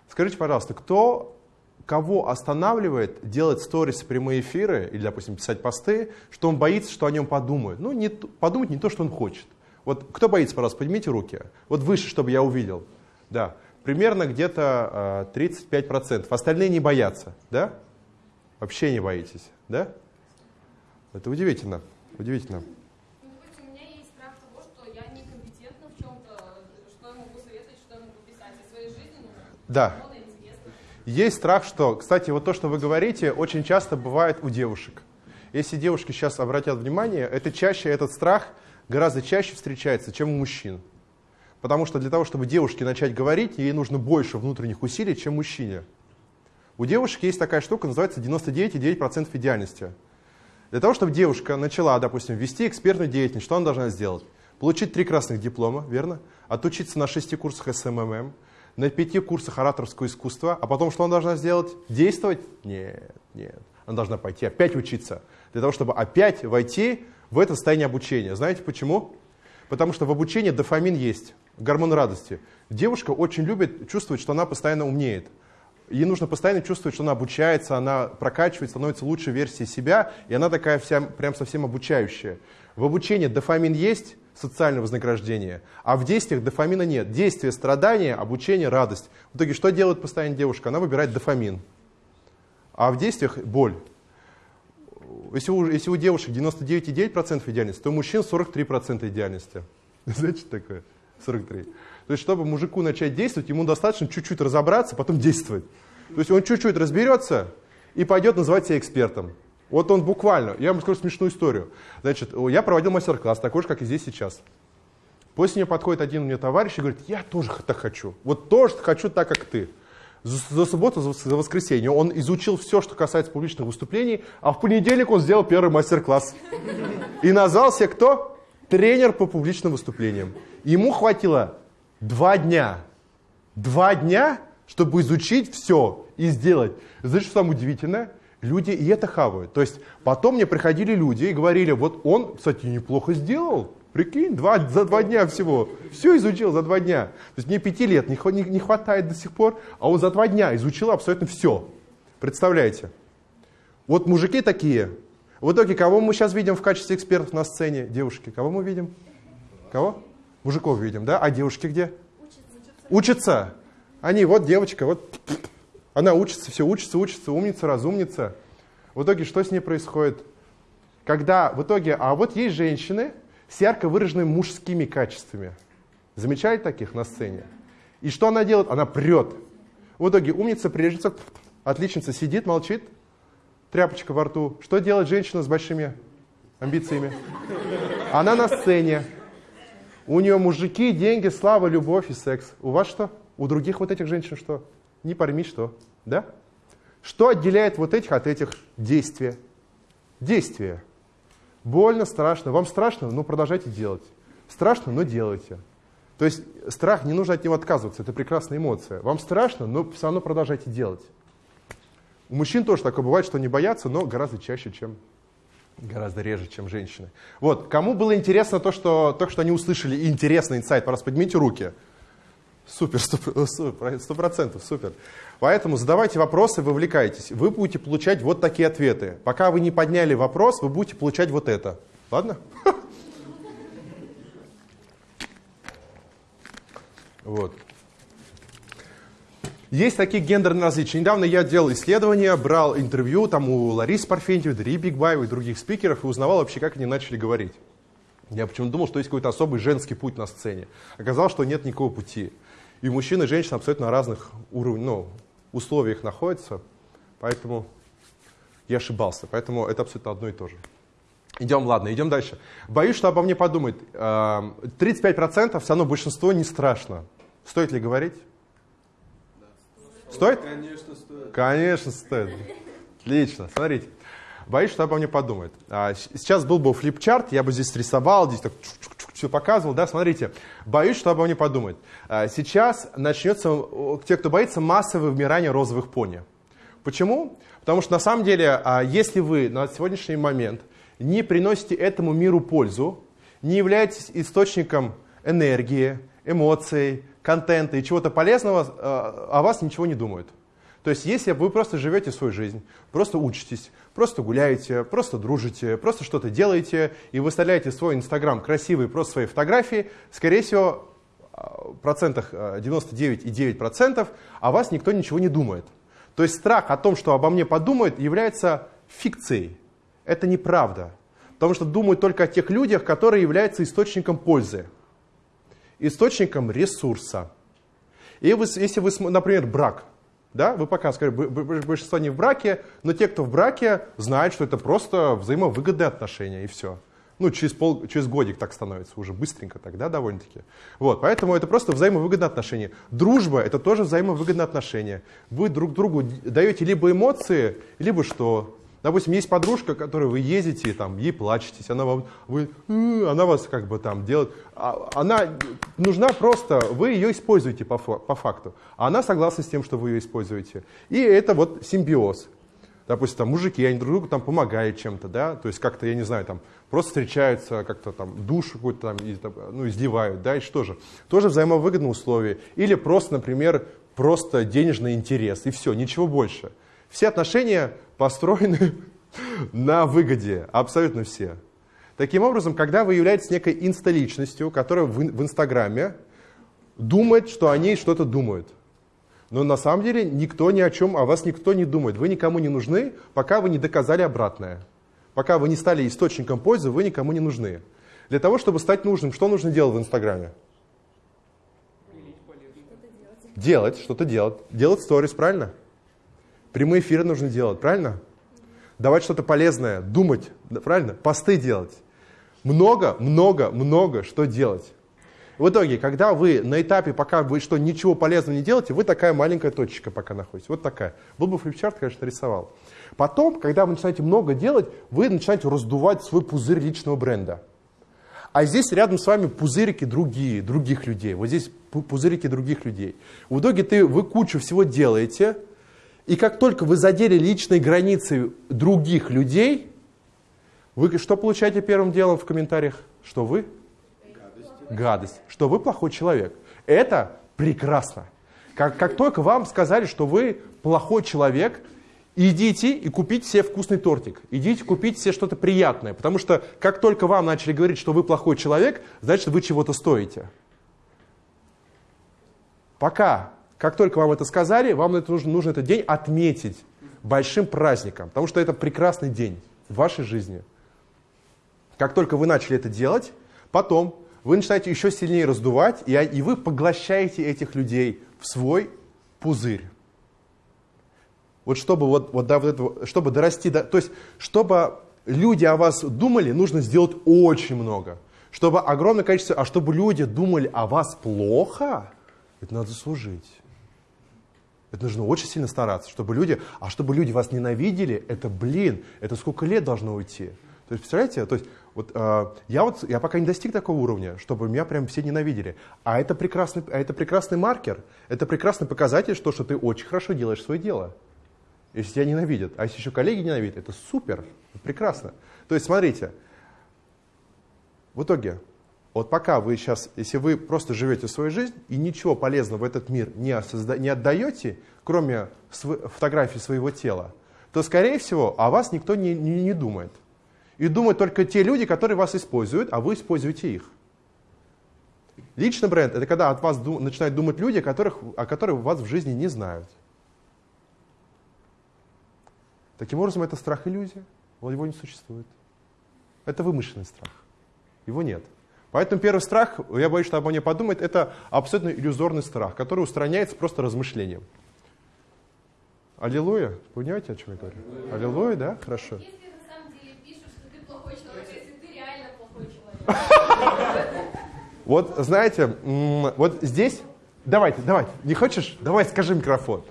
Скажите, пожалуйста, кто, кого останавливает делать сторис, прямые эфиры или, допустим, писать посты, что он боится, что о нем подумают? Ну, не, подумать не то, что он хочет. Вот кто боится, пожалуйста, поднимите руки. Вот выше, чтобы я увидел. Да. примерно где-то э, 35%. Остальные не боятся, да? Вообще не боитесь, да? Это удивительно, удивительно. у меня есть страх того, что я некомпетентна в чем-то, что я могу советовать, что я могу писать о своей жизни. Ну, Да. Есть страх, что, кстати, вот то, что вы говорите, очень часто бывает у девушек. Если девушки сейчас обратят внимание, это чаще, этот страх гораздо чаще встречается, чем у мужчин. Потому что для того, чтобы девушке начать говорить, ей нужно больше внутренних усилий, чем мужчине. У девушек есть такая штука, называется 99,9% идеальности. Для того, чтобы девушка начала, допустим, вести экспертную деятельность, что она должна сделать? Получить три красных диплома, верно? Отучиться на шести курсах SMM, на пяти курсах ораторского искусства, а потом что она должна сделать? Действовать? Нет, нет. Она должна пойти опять учиться, для того, чтобы опять войти в это состояние обучения. Знаете почему? Потому что в обучении дофамин есть, гормон радости. Девушка очень любит чувствовать, что она постоянно умнеет. Ей нужно постоянно чувствовать, что она обучается, она прокачивает, становится лучшей версией себя, и она такая вся прям совсем обучающая. В обучении дофамин есть, социальное вознаграждение, а в действиях дофамина нет. Действие, страдание, обучение, радость. В итоге что делает постоянно девушка? Она выбирает дофамин. А в действиях боль. Если у, если у девушек 99,9% идеальности, то у мужчин 43% идеальности. [laughs] Знаете, что такое? 43. То есть, чтобы мужику начать действовать, ему достаточно чуть-чуть разобраться, потом действовать. То есть он чуть-чуть разберется и пойдет называть себя экспертом. Вот он буквально, я вам скажу смешную историю. Значит, я проводил мастер-класс, такой же, как и здесь сейчас. После нее подходит один мне товарищ и говорит, я тоже так хочу. Вот тоже хочу так, как ты. За, за субботу, за, за воскресенье он изучил все, что касается публичных выступлений, а в понедельник он сделал первый мастер-класс. И назвался кто? Тренер по публичным выступлениям. Ему хватило два дня. Два дня, чтобы изучить все и сделать. Знаете, что самое удивительное? Люди и это хавают. То есть потом мне приходили люди и говорили, вот он, кстати, неплохо сделал. Прикинь, два, за два дня всего. Все изучил за два дня. То есть мне пяти лет не, не, не хватает до сих пор, а он за два дня изучил абсолютно все. Представляете? Вот мужики такие. В итоге, кого мы сейчас видим в качестве экспертов на сцене? Девушки. Кого мы видим? Кого? Мужиков видим, да? А девушки где? Учатся. Они, вот девочка, вот она учится, все учится, учится, умница, разумница. В итоге что с ней происходит? Когда в итоге, а вот есть женщины с ярко выраженными мужскими качествами. Замечали таких на сцене? И что она делает? Она прет. В итоге умница, прилежница, отличница сидит, молчит, тряпочка во рту. Что делает женщина с большими амбициями? Она на сцене. У нее мужики, деньги, слава, любовь и секс. У вас что? У других вот этих женщин что? Не пойми что. Да? Что отделяет вот этих от этих? Действия. Действия. Больно, страшно. Вам страшно? Ну, продолжайте делать. Страшно, но делайте. То есть страх, не нужно от него отказываться, это прекрасная эмоция. Вам страшно, но все равно продолжайте делать. У мужчин тоже такое бывает, что они боятся, но гораздо чаще, чем гораздо реже, чем женщины. Вот, кому было интересно то, что, то, что они услышали, интересный инсайт, пожалуйста, поднимите руки. Супер, сто процентов, супер. Поэтому задавайте вопросы, вовлекайтесь. Вы будете получать вот такие ответы. Пока вы не подняли вопрос, вы будете получать вот это. Ладно? [laughs] Вот. Есть такие гендерные различия. Недавно я делал исследование, брал интервью там у Ларисы Парфентьевой, Дарьи Бигбаевой и других спикеров и узнавал вообще, как они начали говорить. Я почему-то думал, что есть какой-то особый женский путь на сцене. Оказалось, что нет никакого пути. И мужчины и женщины абсолютно на разных уровнях, ну, условиях находятся. Поэтому я ошибался. Поэтому это абсолютно одно и то же. Идем, ладно, идем дальше. Боюсь, что обо мне подумают. 35% все равно большинство не страшно. Стоит ли говорить? Стоит? Конечно, стоит. Конечно, стоит. Отлично. Смотрите. Боюсь, что обо мне подумают. А, сейчас был бы флипчарт, я бы здесь рисовал, здесь так все показывал, да, смотрите. Боюсь, что обо мне подумают. А, сейчас начнется, те, кто боится, массовое вымирание розовых пони. Почему? Потому что на самом деле, а, если вы на сегодняшний момент не приносите этому миру пользу, не являетесь источником энергии, эмоций, контента и чего-то полезного, о вас ничего не думают. То есть если вы просто живете свою жизнь, просто учитесь, просто гуляете, просто дружите, просто что-то делаете и выставляете свой Инстаграм красивые просто свои фотографии, скорее всего, а, процентах а, 99,9%, о вас никто ничего не думает. То есть страх о том, что обо мне подумают, является фикцией. Это неправда. Потому что думают только о тех людях, которые являются источником пользы, источником ресурса. И вы, если вы, например, брак, да, вы пока скажете, большинство не в браке, но те, кто в браке, знают, что это просто взаимовыгодные отношения, и все. Ну, через, пол, через годик так становится, уже быстренько тогда довольно-таки. Вот, поэтому это просто взаимовыгодные отношения. Дружба – это тоже взаимовыгодные отношения. Вы друг другу даете либо эмоции, либо что? Допустим, есть подружка, которой вы ездите, там, ей плачетесь, она, вам, вы, она вас как бы там делает. А- Она нужна просто, вы ее используете по, по факту. А она согласна с тем, что вы ее используете. И это вот симбиоз. Допустим, там мужики, они друг другу там помогают чем-то, да, то есть как-то, я не знаю, там просто встречаются, как-то там душ какой-то там, там, ну, изливают, да, и что же? Тоже взаимовыгодные условия. Или просто, например, просто денежный интерес, и все, ничего больше. Все отношения построены [laughs] на выгоде, абсолютно все. Таким образом, когда вы являетесь некой инсталичностью, которая в, ин- в Инстаграме думает, что о ней что-то думают. Но на самом деле никто ни о чем, о вас никто не думает. Вы никому не нужны, пока вы не доказали обратное. Пока вы не стали источником пользы, вы никому не нужны. Для того, чтобы стать нужным, что нужно делать в Инстаграме? Делать, что-то делать. Делать сторис, правильно? Прямые эфиры нужно делать, правильно? Давать что-то полезное, думать, правильно? Посты делать. Много, много, много что делать. В итоге, когда вы на этапе, пока вы что ничего полезного не делаете, вы такая маленькая точечка пока находитесь. Вот такая. Был бы флипчарт, конечно, рисовал. Потом, когда вы начинаете много делать, вы начинаете раздувать свой пузырь личного бренда. А здесь рядом с вами пузырики другие, других людей. Вот здесь пу- пузырики других людей. В итоге ты, вы кучу всего делаете, и как только вы задели личные границы других людей, вы что получаете первым делом в комментариях? Что вы? Гадость. Что вы плохой человек. Это прекрасно. Как, как только вам сказали, что вы плохой человек, идите и купите себе вкусный тортик. Идите купить себе что-то приятное. Потому что как только вам начали говорить, что вы плохой человек, значит вы чего-то стоите. Пока, как только вам это сказали, вам это нужно, нужно этот день отметить большим праздником. Потому что это прекрасный день в вашей жизни. Как только вы начали это делать, потом вы начинаете еще сильнее раздувать, и, и вы поглощаете этих людей в свой пузырь. Вот чтобы, вот, вот до вот этого, чтобы дорасти, до, то есть чтобы люди о вас думали, нужно сделать очень много. Чтобы огромное количество, а чтобы люди думали о вас плохо, это надо заслужить. Это нужно очень сильно стараться, чтобы люди, а чтобы люди вас ненавидели, это, блин, это сколько лет должно уйти. То есть, представляете, то есть, вот, э, я, вот, я пока не достиг такого уровня, чтобы меня прям все ненавидели. А это прекрасный, а это прекрасный маркер, это прекрасный показатель, что, что ты очень хорошо делаешь свое дело. Если тебя ненавидят. А если еще коллеги ненавидят, это супер, прекрасно. То есть, смотрите, в итоге, вот пока вы сейчас, если вы просто живете свою жизнь и ничего полезного в этот мир не, осозда- не отдаете, кроме св- фотографии своего тела, то, скорее всего, о вас никто не, не, не думает. И думают только те люди, которые вас используют, а вы используете их. Личный бренд – это когда от вас ду- начинают думать люди, которых, о которых вас в жизни не знают. Таким образом, это страх иллюзия. Вот его не существует. Это вымышленный страх. Его нет. Поэтому первый страх, я боюсь, что обо мне подумает, это абсолютно иллюзорный страх, который устраняется просто размышлением. Аллилуйя. Понимаете, о чем я говорю? Аллилуйя, да? Хорошо. Если на самом деле пишут, что ты плохой человек, а если ты реально плохой человек. [laughs] Вот, знаете, вот здесь... Давайте, давайте. Не хочешь? Давай, скажи микрофон.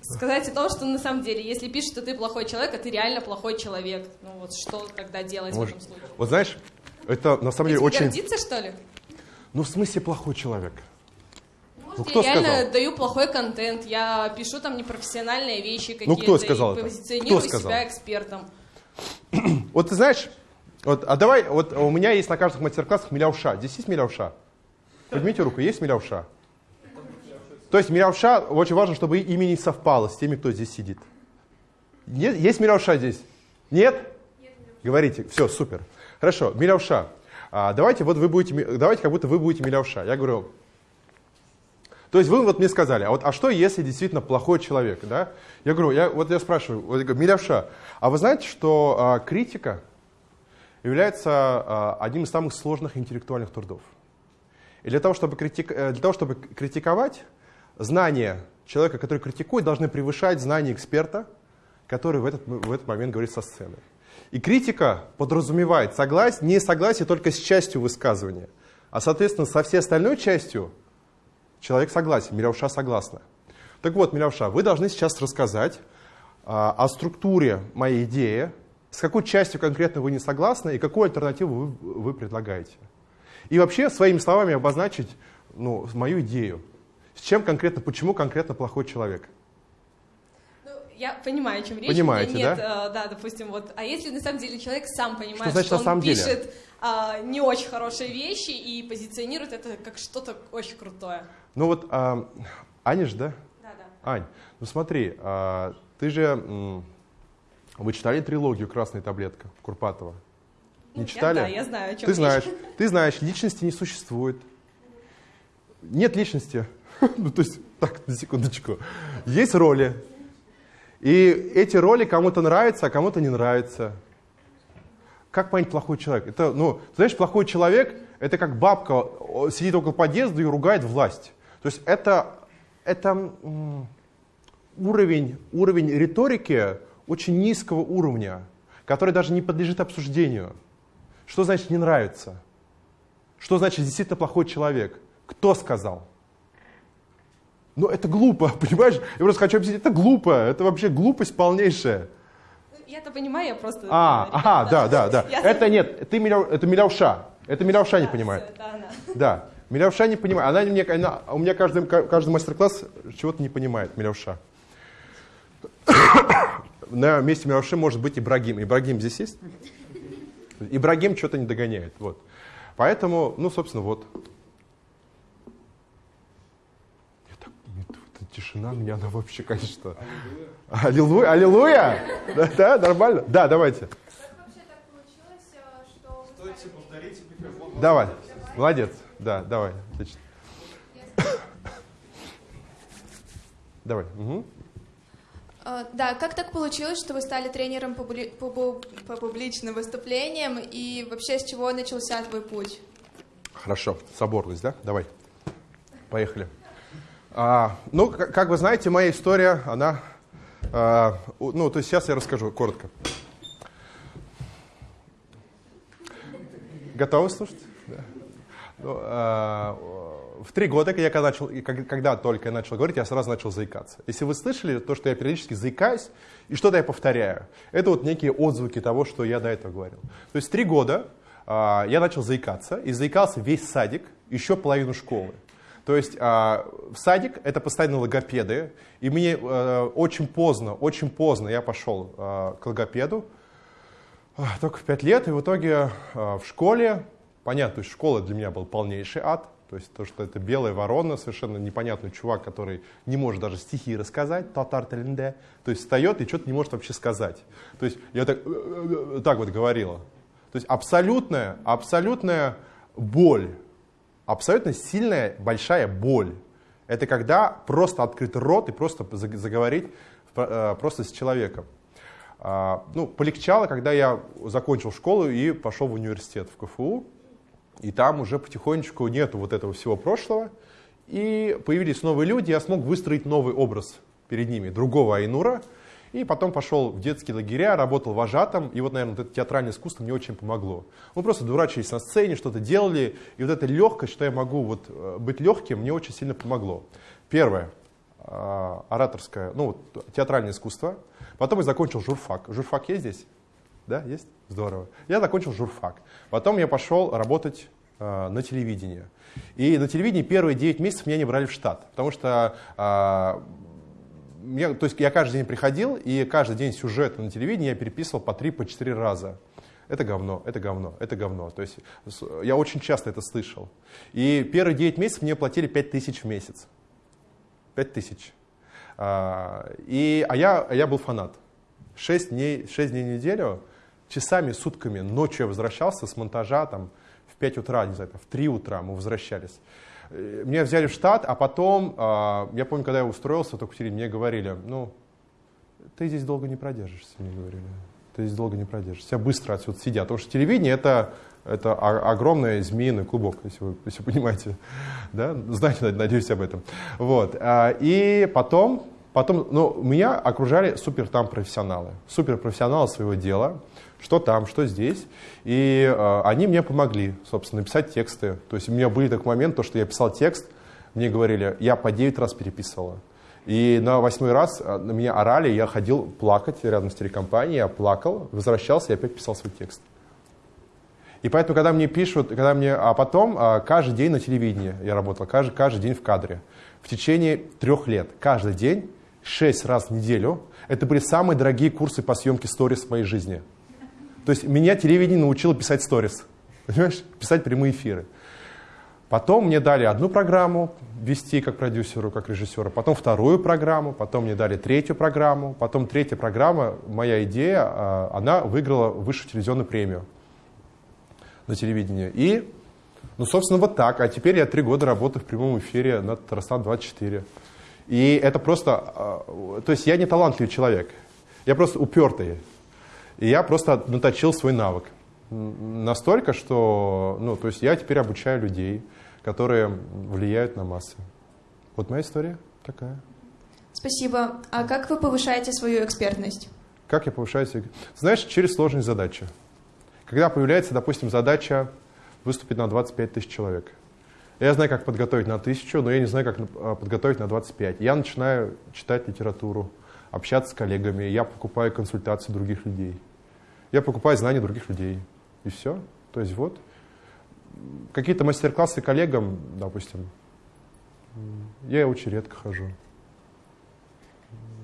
Сказать о том, что на самом деле, если пишут, что ты плохой человек, а ты реально плохой человек, ну вот что тогда делать Может, в этом случае? Вот знаешь, это на самом деле очень... гордиться, что ли? Ну, в смысле плохой человек? Может, Ну, кто я реально сказал? даю плохой контент, я пишу там непрофессиональные вещи какие-то, Ну, кто сказал и это? позиционирую Кто сказал? себя экспертом. [clears throat] Вот ты знаешь, вот, а давай, вот у меня есть на каждых мастер-классах миляуша. Здесь есть миляуша? Поднимите руку, есть миляуша? То есть миляуша, очень важно, чтобы имя не совпало с теми, кто здесь сидит. Нет, есть миляуша здесь? Нет? Говорите, все, супер. Хорошо, миляуша. а, давайте вот вы будете, давайте как будто вы будете милявша. Я говорю, то есть вы вот мне сказали, а вот а что если действительно плохой человек, да? Я говорю, я, вот я спрашиваю, вот я говорю, милявша, а вы знаете, что а, критика является а, одним из самых сложных интеллектуальных трудов? И для того, чтобы, критик, э, для того, чтобы критиковать, знания человека, который критикует, должны превышать знания эксперта, который в этот, в этот момент говорит со сцены. И критика подразумевает согласие, не согласие только с частью высказывания, а, соответственно, со всей остальной частью человек согласен, Милявша согласна. Так вот, Милявша, вы должны сейчас рассказать а, о структуре моей идеи, с какой частью конкретно вы не согласны и какую альтернативу вы, вы предлагаете. И вообще своими словами обозначить ну, мою идею. С чем конкретно, почему конкретно плохой человек. Ну, я понимаю, о чем речь. Понимаете, нет, да? э, да, допустим, вот. А если на самом деле человек сам понимает, значит что он самом деле? пишет а, не очень хорошие вещи и позиционирует это как что-то очень крутое. Ну вот, а, Аня же, да? Да, да. Ань, ну смотри, а, ты же, вы читали трилогию «Красная таблетка» Курпатова? Ну, Не я- читали? да, я знаю, о чем Ты речь. знаешь, ты знаешь, личности не существует. Нет личности. [laughs] Ну, то есть, так, на секундочку. Есть роли. И эти роли кому-то нравятся, а кому-то не нравятся. Как понять плохой человек? Это, ну, знаешь, плохой человек – это как бабка сидит около подъезда и ругает власть. То есть это, это уровень, уровень риторики очень низкого уровня, который даже не подлежит обсуждению. Что значит не нравится? Что значит действительно плохой человек? Кто сказал? Ну, это глупо, [laughs] понимаешь? Я просто хочу объяснить, это глупо, это вообще глупость полнейшая. Ну, Я-то понимаю, я просто... А, ребята, ага, да, да, да. [laughs] Я- Это нет, ты миляв, это милявша. Это милявша не понимает. [laughs] да, она. Да, милявша не понимает. Она мне, она, у меня каждый, каждый мастер-класс чего-то не понимает, милявша. [coughs] На месте милявши может быть Ибрагим. Ибрагим здесь есть? Ибрагим что-то не догоняет. Вот. Поэтому, ну, собственно, вот. Я так- нет, вот эта тишина меня, она вообще, конечно... Аллилуйя! Аллилуйя! Да, да, нормально? Да, давайте. Давай. Молодец. Да, давай. Отлично. Давай. А, Да, как так получилось, что вы стали тренером по, були- по бу- по публичным выступлениям и вообще с чего начался твой путь? Хорошо. Соборность, да? Давай. Поехали. А, ну, как, как вы знаете, моя история, она... а, ну, то есть сейчас я расскажу коротко. Готовы слушать? Да. Ну, а, в три года, я когда, начал, и как- когда только я начал говорить, я сразу начал заикаться. Если вы слышали то, что я периодически заикаюсь, и что-то я повторяю, это вот некие отзвуки того, что я до этого говорил. То есть три года а, я начал заикаться, и заикался весь садик, еще половину школы. То есть а, в садик это постоянно логопеды, и мне э, очень поздно, очень поздно я пошел а, к логопеду, а, только в пять лет, и в итоге а, в школе, понятно, то есть школа для меня был полнейший ад, то есть то, что это белая ворона, совершенно непонятный чувак, который не может даже стихи рассказать, татар теленде, то есть встает и что-то не может вообще сказать. То есть я так, э, так вот говорила. То есть абсолютная, абсолютная боль, абсолютно сильная, большая боль. Это когда просто открыть рот и просто заг- заговорить э, просто с человеком. А, Ну, полегчало, когда я закончил школу и пошел в университет, в КФУ. И там уже потихонечку нету вот этого всего прошлого. И появились новые люди, я смог выстроить новый образ перед ними, другого Айнура. И потом пошел в детские лагеря, работал вожатым. И вот, наверное, вот это театральное искусство мне очень помогло. Мы просто дурачились на сцене, что-то делали. И вот эта легкость, что я могу вот э, быть легким, мне очень сильно помогло. Первое, э, ораторское, ну, вот, театральное искусство. Потом я закончил журфак. Журфак есть здесь? Да, есть? Здорово. Я закончил журфак. Потом я пошел работать э, на телевидении. И на телевидении первые 9 месяцев меня не брали в штат, потому что э, я, то есть я каждый день приходил, и каждый день сюжет на телевидении я переписывал по 3-4 по четыре раза. Это говно, это говно, это говно. То есть я очень часто это слышал. И первые 9 месяцев мне платили 5 тысяч в месяц. 5 тысяч. А, и, а, я, а я был фанат. 6 дней, 6 дней в неделю, часами, сутками, ночью я возвращался с монтажа, там, в 5 утра, не знаю, в 3 утра мы возвращались. Э, Меня взяли в штат, а потом, а, я помню, когда я устроился в эту квартире, мне говорили, ну, ты здесь долго не продержишься, мне говорили. Ты здесь долго не продержишься. Тебя быстро отсюда сидят. Потому что телевидение это, это о- огромный змеиный клубок, если вы, если понимаете. Да? Знаете, надеюсь, об этом. Вот. а, И потом, потом ну, меня окружали супер там профессионалы. Супер профессионалы своего дела. Что там, что здесь. И э, они мне помогли, собственно, написать тексты. То есть у меня были такой момент, то, что я писал текст, мне говорили, я по 9 раз переписывала. И на восьмой раз э, на меня орали, я ходил плакать рядом с телекомпанией, я плакал, возвращался и опять писал свой текст. И поэтому, когда мне пишут, когда мне, а потом а, каждый день на телевидении я работал, каждый, каждый день в кадре. В течение трех лет, каждый день, шесть раз в неделю. Это были самые дорогие курсы по съемке сторис в моей жизни. То есть меня телевидение научило писать сторис, [laughs] понимаешь, писать прямые эфиры. Потом мне дали одну программу вести как продюсеру, как режиссеру, потом вторую программу, потом мне дали третью программу, потом третья программа, моя идея, а, она выиграла высшую телевизионную премию на телевидении. И, ну, собственно, вот так. А теперь я три года работаю в прямом эфире на Татарстан-24. И это просто... а, То есть я не талантливый человек. Я просто упертый. И я просто наточил свой навык. Настолько, что... Ну, то есть я теперь обучаю людей, которые влияют на массы. Вот моя история такая. Спасибо. А как вы повышаете свою экспертность? Как я повышаю себе? Знаешь, через сложные задачи. Когда появляется, допустим, задача выступить на 25 тысяч человек. Я знаю, как подготовить на тысячу, но я не знаю, как а, подготовить на 25. Я начинаю читать литературу, общаться с коллегами, я покупаю консультации других людей. Я покупаю знания других людей. И все. То есть вот. Какие-то мастер-классы коллегам, допустим, я очень редко хожу.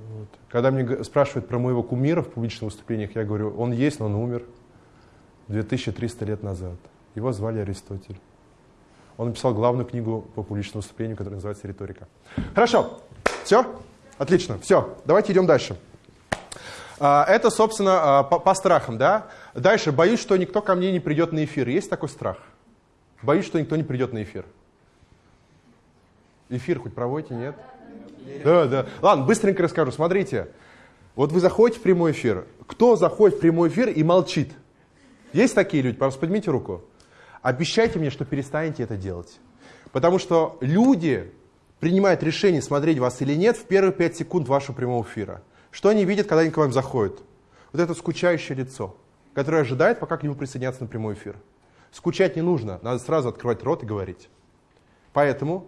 Вот. Когда мне спрашивают про моего кумира в публичных выступлениях, я говорю, он есть, но он умер 2300 лет назад. Его звали Аристотель. Он написал главную книгу по публичному выступлению, которая называется «Риторика». Хорошо, все? Отлично, все, давайте идем дальше. А, Это, собственно, а, по, по страхам, да? Дальше, боюсь, что никто ко мне не придет на эфир. Есть такой страх? Боюсь, что никто не придет на эфир. Эфир хоть проводите, нет? Да, да. Ладно, быстренько расскажу. Смотрите, вот вы заходите в прямой эфир. Кто заходит в прямой эфир и молчит? Есть такие люди? Пожалуйста, поднимите руку. Обещайте мне, что перестанете это делать. Потому что люди принимают решение, смотреть вас или нет, в первые пять секунд вашего прямого эфира. Что они видят, когда они к вам заходят? Вот это скучающее лицо, которое ожидает, пока к нему присоединятся на прямой эфир. Скучать не нужно, надо сразу открывать рот и говорить. Поэтому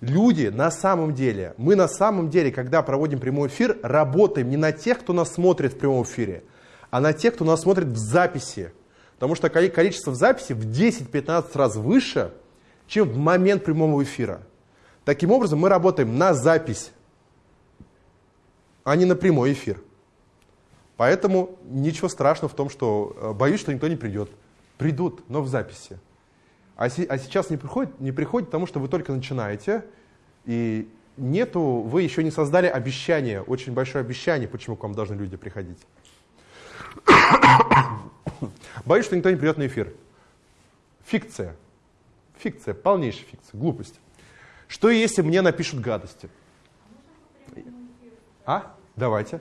люди на самом деле, мы на самом деле, когда проводим прямой эфир, работаем не на тех, кто нас смотрит в прямом эфире, а на тех, кто нас смотрит в записи. Потому что коли- количество в записи в 10-15 раз выше, чем в момент прямого эфира. Таким образом, мы работаем на запись, а не на прямой эфир. Поэтому ничего страшного в том, что э, боюсь, что никто не придет. Придут, но в записи. А, се- а сейчас не приходит, не приходит, потому что вы только начинаете, и нету, вы еще не создали обещание, очень большое обещание, почему к вам должны люди приходить. Боюсь, что никто не придет на эфир. Фикция. Фикция, полнейшая фикция, глупость. Что если мне напишут гадости? А? Давайте.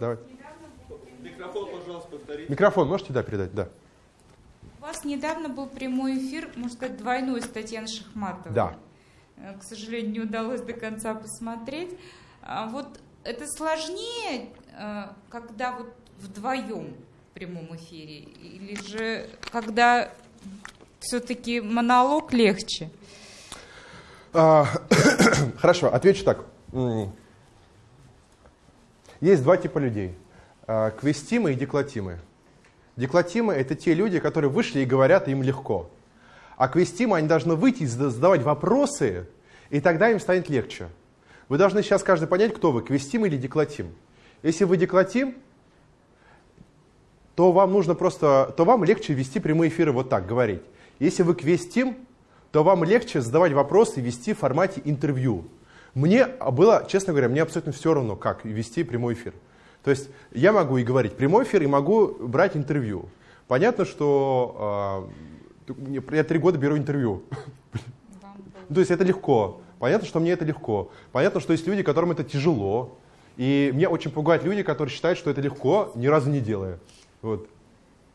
Давайте. Микрофон, пожалуйста, повторите. Микрофон можете, да, передать? Да. У вас недавно был прямой эфир, можно сказать, двойной с Татьяной Шахматовой. Да. Э, К сожалению, не удалось до конца посмотреть. А Вот это сложнее, э, когда вот вдвоем в прямом эфире, или же когда все-таки монолог легче? А, [coughs] Хорошо, отвечу так. Есть два типа людей. А, Квестимы и деклатимы. Деклатимы — это те люди, которые вышли и говорят, им легко. А квестимы, они должны выйти и зада- задавать вопросы, и тогда им станет легче. Вы должны сейчас каждый понять, кто вы, квестим или деклатим. Если вы деклатим, то вам нужно просто, то вам легче вести прямые эфиры вот так, говорить. Если вы квестим, то вам легче задавать вопросы и вести в формате интервью. Мне было, честно говоря, мне абсолютно все равно, как вести прямой эфир. То есть я могу и говорить прямой эфир, и могу брать интервью. Понятно, что Я три года беру интервью. То есть это легко. Понятно, что мне это легко. Понятно, что есть люди, которым это тяжело. И меня очень пугают люди, которые считают, что это легко, ни разу не делая. Вот.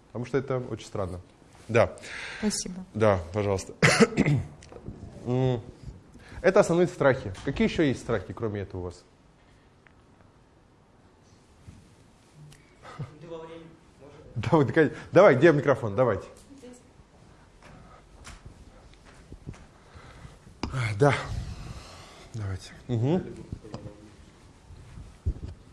Потому что это очень странно. Да. Спасибо. Да, пожалуйста. [coughs] Это основные страхи. Какие еще есть страхи, кроме этого у вас? Давай, давай, где микрофон? Давайте. Да. Давайте. Угу.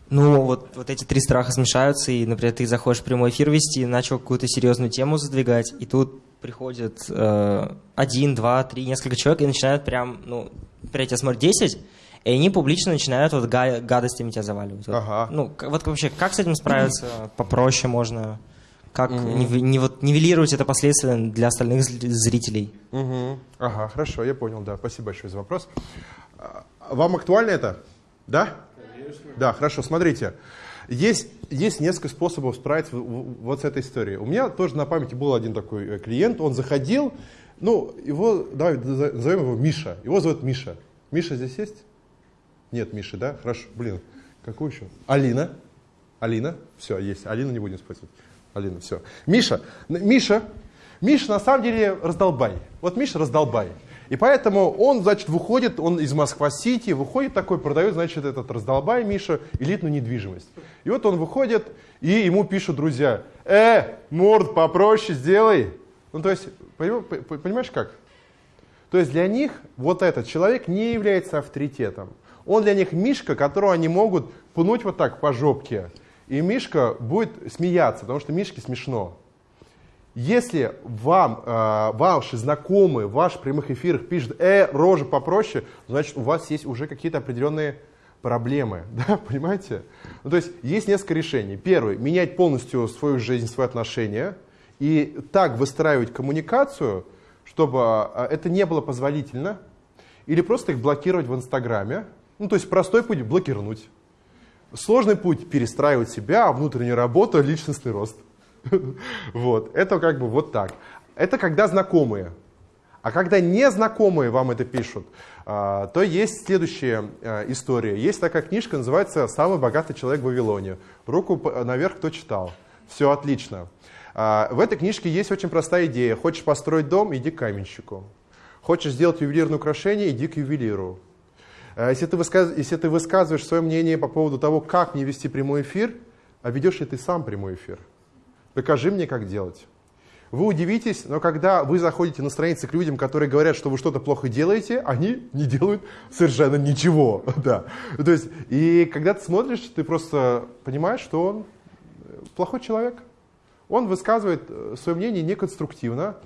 Ну, вот, вот эти три страха смешаются, и, например, ты заходишь в прямой эфир вести, начал какую-то серьезную тему задвигать, и тут приходит э, один, два, три, несколько человек и начинают прям, ну, например, тебя смотрят 10, и они публично начинают вот га- гадостями тебя заваливать. Вот. Ага. Ну, вот вообще, как с этим справиться? Попроще можно? Как нив- не вот, нивелировать это последствия для остальных зрителей? Угу. Ага, хорошо, я понял, да. Спасибо большое за вопрос. А, Вам актуально это? Да? Конечно. Да, хорошо, смотрите. Есть, есть несколько способов справиться вот с этой историей. У меня тоже на памяти был один такой э, клиент, он заходил, ну, его, давай назовем его Миша. Его зовут Миша. Миша здесь есть? Нет, Миши, да? Хорошо, блин, какой еще? Алина. Алина, все, есть. Алину не будем использовать. Алина, все. Миша, Миша, Миша на самом деле раздолбай. Вот Миша раздолбай. И поэтому он, значит, выходит, он из Москва-Сити, выходит такой, продает, значит, этот раздолбай Миша элитную недвижимость. И вот он выходит, и ему пишут друзья, э, морд попроще сделай. Ну, то есть, понимаешь как? То есть для них вот этот человек не является авторитетом. Он для них Мишка, которого они могут пнуть вот так по жопке. И Мишка будет смеяться, потому что Мишке смешно. Если вам, э, ваши знакомые в ваших прямых эфирах пишут, э, рожа попроще, значит у вас есть уже какие-то определенные проблемы, [laughs] да, понимаете? Ну, то есть есть несколько решений. Первый, менять полностью свою жизнь, свои отношения и так выстраивать коммуникацию, чтобы э, это не было позволительно, или просто их блокировать в Инстаграме. Ну, то есть простой путь – блокировать. Сложный путь – перестраивать себя, внутренняя работа, личностный рост. [laughs] Вот, это как бы вот так. Это когда знакомые. А когда незнакомые вам это пишут, а, то есть следующая а, история. Есть такая книжка, называется «Самый богатый человек в Вавилоне». Руку наверх, кто читал. Все отлично. А, В этой книжке есть очень простая идея. Хочешь построить дом, иди к каменщику. Хочешь сделать ювелирное украшение, иди к ювелиру. Если ты, высказ- если ты высказываешь свое мнение по поводу того, как мне вести прямой эфир, а ведешь ли ты сам прямой эфир? Покажи мне, как делать. Вы удивитесь, но когда вы заходите на страницы к людям, которые говорят, что вы что-то плохо делаете, они не делают совершенно ничего. [laughs] Да. То есть, и когда ты смотришь, ты просто понимаешь, что он э, плохой человек. Он высказывает свое мнение неконструктивно,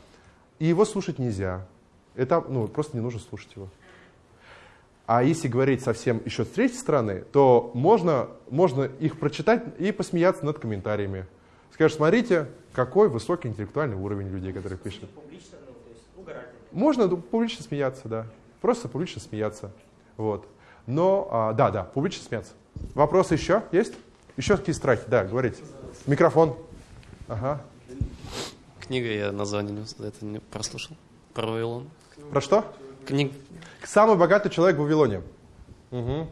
и его слушать нельзя. Это, ну, просто не нужно слушать его. А если говорить совсем еще с третьей стороны, то можно, можно их прочитать и посмеяться над комментариями. Скажешь, смотрите, какой высокий интеллектуальный уровень людей, которые пишут. Можно ну, публично смеяться, да. Просто публично смеяться. Вот. Но, а, да, да, публично смеяться. Вопросы еще есть? Еще какие страхи? Да, говорите. Микрофон. Ага. Книга, я название не- это не прослушал. Про Вавилон. Про что? Книг. Самый богатый человек в Вавилоне. Угу.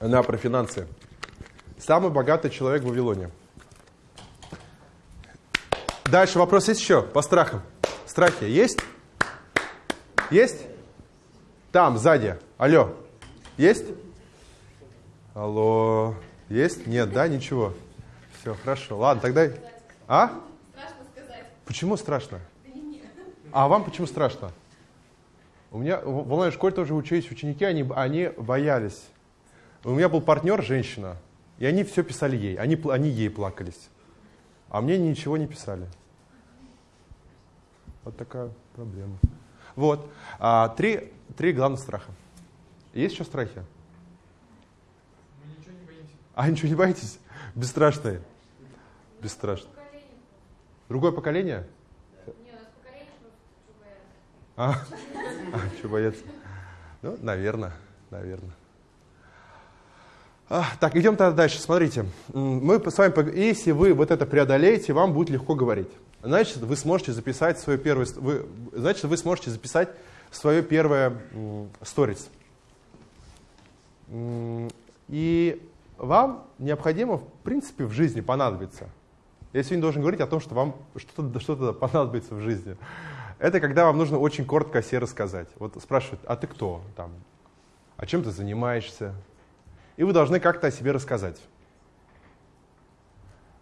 Она про финансы. Самый богатый человек в Вавилоне. Дальше вопрос есть еще по страхам. Страхи есть? Есть? Там, сзади. Алло. Есть? Алло. Есть? Нет, да? Ничего. Все, хорошо. Ладно, тогда... А? Страшно сказать. Почему страшно? А вам почему страшно? У меня в онлайн-школе тоже учились ученики, они, они боялись. У меня был партнер, женщина, и они все писали ей, они, они ей плакались. А мне ничего не писали. Вот такая проблема. Вот. А, три, три главных страха. Есть еще страхи? А ничего не боитесь? Бесстрашные. Бесстрашные. Другое поколение? А, а что бояться? Ну, наверное, наверное. А, так, идем тогда дальше. Смотрите, мы с вами, если вы вот это преодолеете, вам будет легко говорить. Значит, вы сможете записать свое первое, вы, значит, вы сможете записать свое первое сторис. И вам необходимо, в принципе, в жизни понадобится. Я сегодня должен говорить о том, что вам что-то что понадобится в жизни. Это когда вам нужно очень коротко о себе рассказать. Вот спрашивают, а ты кто? Там, а чем ты занимаешься? И вы должны как-то о себе рассказать.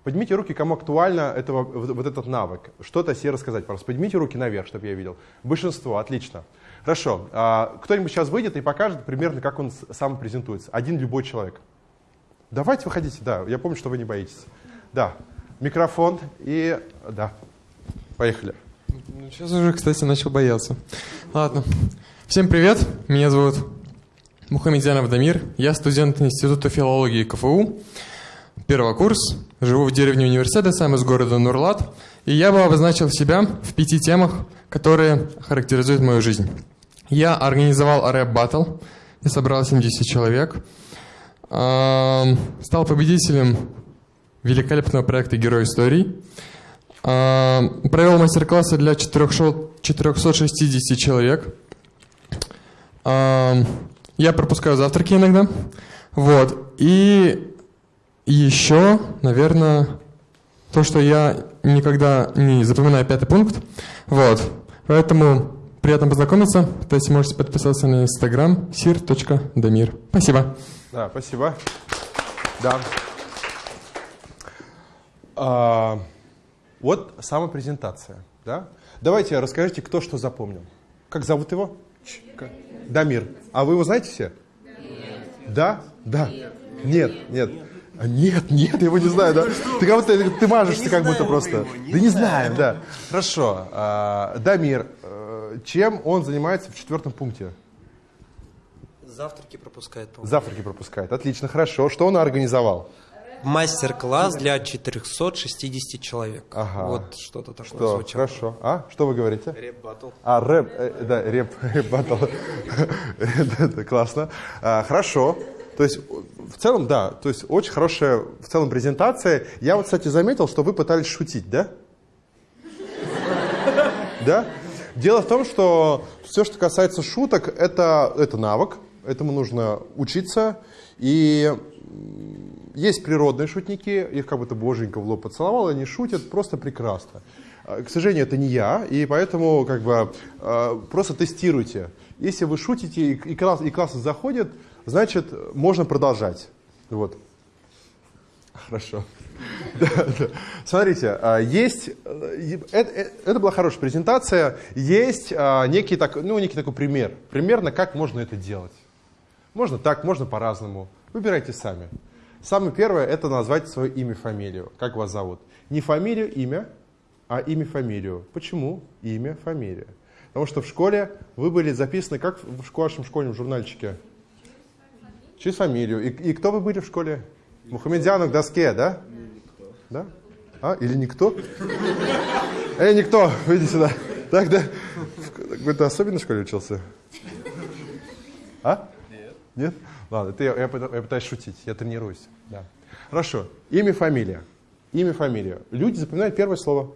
Поднимите руки, кому актуально этого, вот этот навык. Что-то себе рассказать, просто. Поднимите руки наверх, чтобы я видел. Большинство, отлично. Хорошо. А, кто-нибудь сейчас выйдет и покажет примерно, как он сам презентуется. Один любой человек. Давайте выходите, да. Я помню, что вы не боитесь. Да. Микрофон и... Да. Поехали. Сейчас уже, кстати, начал бояться. Ладно. Всем привет. Меня зовут Мухаммедянов Дамир. Я студент Института филологии КФУ. Первый курс. Живу в деревне университета, сам из города Нурлат. И я бы обозначил себя в пяти темах, которые характеризуют мою жизнь. Я организовал рэп-баттл. Я собрал 70 человек. Стал победителем великолепного проекта «Герой историй». Провел мастер-классы для 460 человек. Я пропускаю завтраки иногда. Вот. И еще, наверное, то, что я никогда не запоминаю пятый пункт. Вот. Поэтому приятно познакомиться. То есть можете подписаться на инстаграм sir.damir. Спасибо. Да, спасибо. Да. А, вот сама презентация. Да? Давайте расскажите, кто что запомнил. Как зовут его? Дамир. А вы его знаете все? Нет. Да? Да. Нет, нет. А нет, нет, я его не знаю, да? Ты как будто ты мажешься, как будто просто. Да не знаем, да. Хорошо. А, Дамир, э, чем он занимается в четвертом пункте? Завтраки пропускает, по Завтраки пропускает. Отлично, хорошо. Что он организовал? Мастер-класс для 460 человек. Ага. Вот что-то такое Что? звучало. Хорошо. А? Что вы говорите? Рэп-баттл. А, рэп, э, да, рэп, [laughs] рэп-баттл. Это [laughs] классно. А, Хорошо. То есть, в целом, да, то есть очень хорошая в целом презентация. Я вот, кстати, заметил, что вы пытались шутить, да? Да? Дело в том, что все, что касается шуток, это, это навык, этому нужно учиться. И есть природные шутники, их как будто боженька в лоб поцеловал, они шутят просто прекрасно. А, К сожалению, это не я, и поэтому как бы э, просто тестируйте. Если вы шутите и, класс, и классы заходят, значит, можно продолжать. Вот. Хорошо. Смотрите, а, есть, э, это, э, это была хорошая презентация, есть а, некий, так, ну, некий такой пример, примерно как можно это делать. Можно так, можно по-разному. Выбирайте сами. Самое первое – это назвать свое имя, фамилию. Как вас зовут? Не фамилию, имя, а имя, фамилию. Почему? Имя, фамилия. Потому что в школе вы были записаны, как в вашем школьном журнальчике? Через фамилию. И, и кто вы были в школе? Мухаммедянов к доске, да? Да? А, или никто? Эй, никто, [laughs] выйди сюда. Так, да? В какой-то особенной школе учился? А? Нет. Нет? Ладно, это я, я, я пытаюсь шутить, я тренируюсь. Да. Хорошо. Имя, фамилия. Имя, фамилия. Люди запоминают первое слово.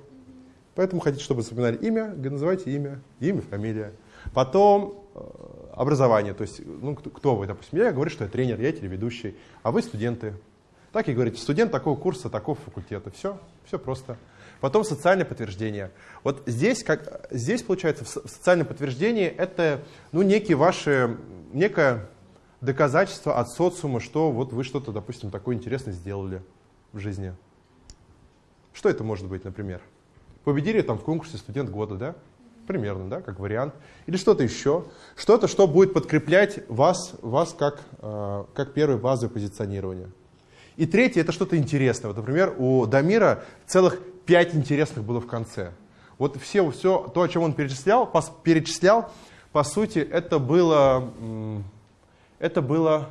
Поэтому хотите, чтобы запоминали имя, называйте имя, имя, фамилия. Потом образование, то есть, ну, кто, кто вы, допустим, я говорю, что я тренер, я телеведущий, а вы студенты. Так и говорите, студент такого курса, такого факультета. Все, все просто. Потом социальное подтверждение. Вот здесь, как, здесь получается, в социальном подтверждении это ну, некие ваши, некое доказательство от социума, что вот вы что-то, допустим, такое интересное сделали в жизни. Что это может быть, например? Победили там в конкурсе студент года, да? Примерно, да, как вариант. Или что-то еще. Что-то, что будет подкреплять вас, вас как, э, как первое базовое позиционирование. И третье, это что-то интересное. Вот, например, у Дамира целых пять интересных было в конце. Вот все, все то, о чем он перечислял, пос- перечислял, по сути, это было, это было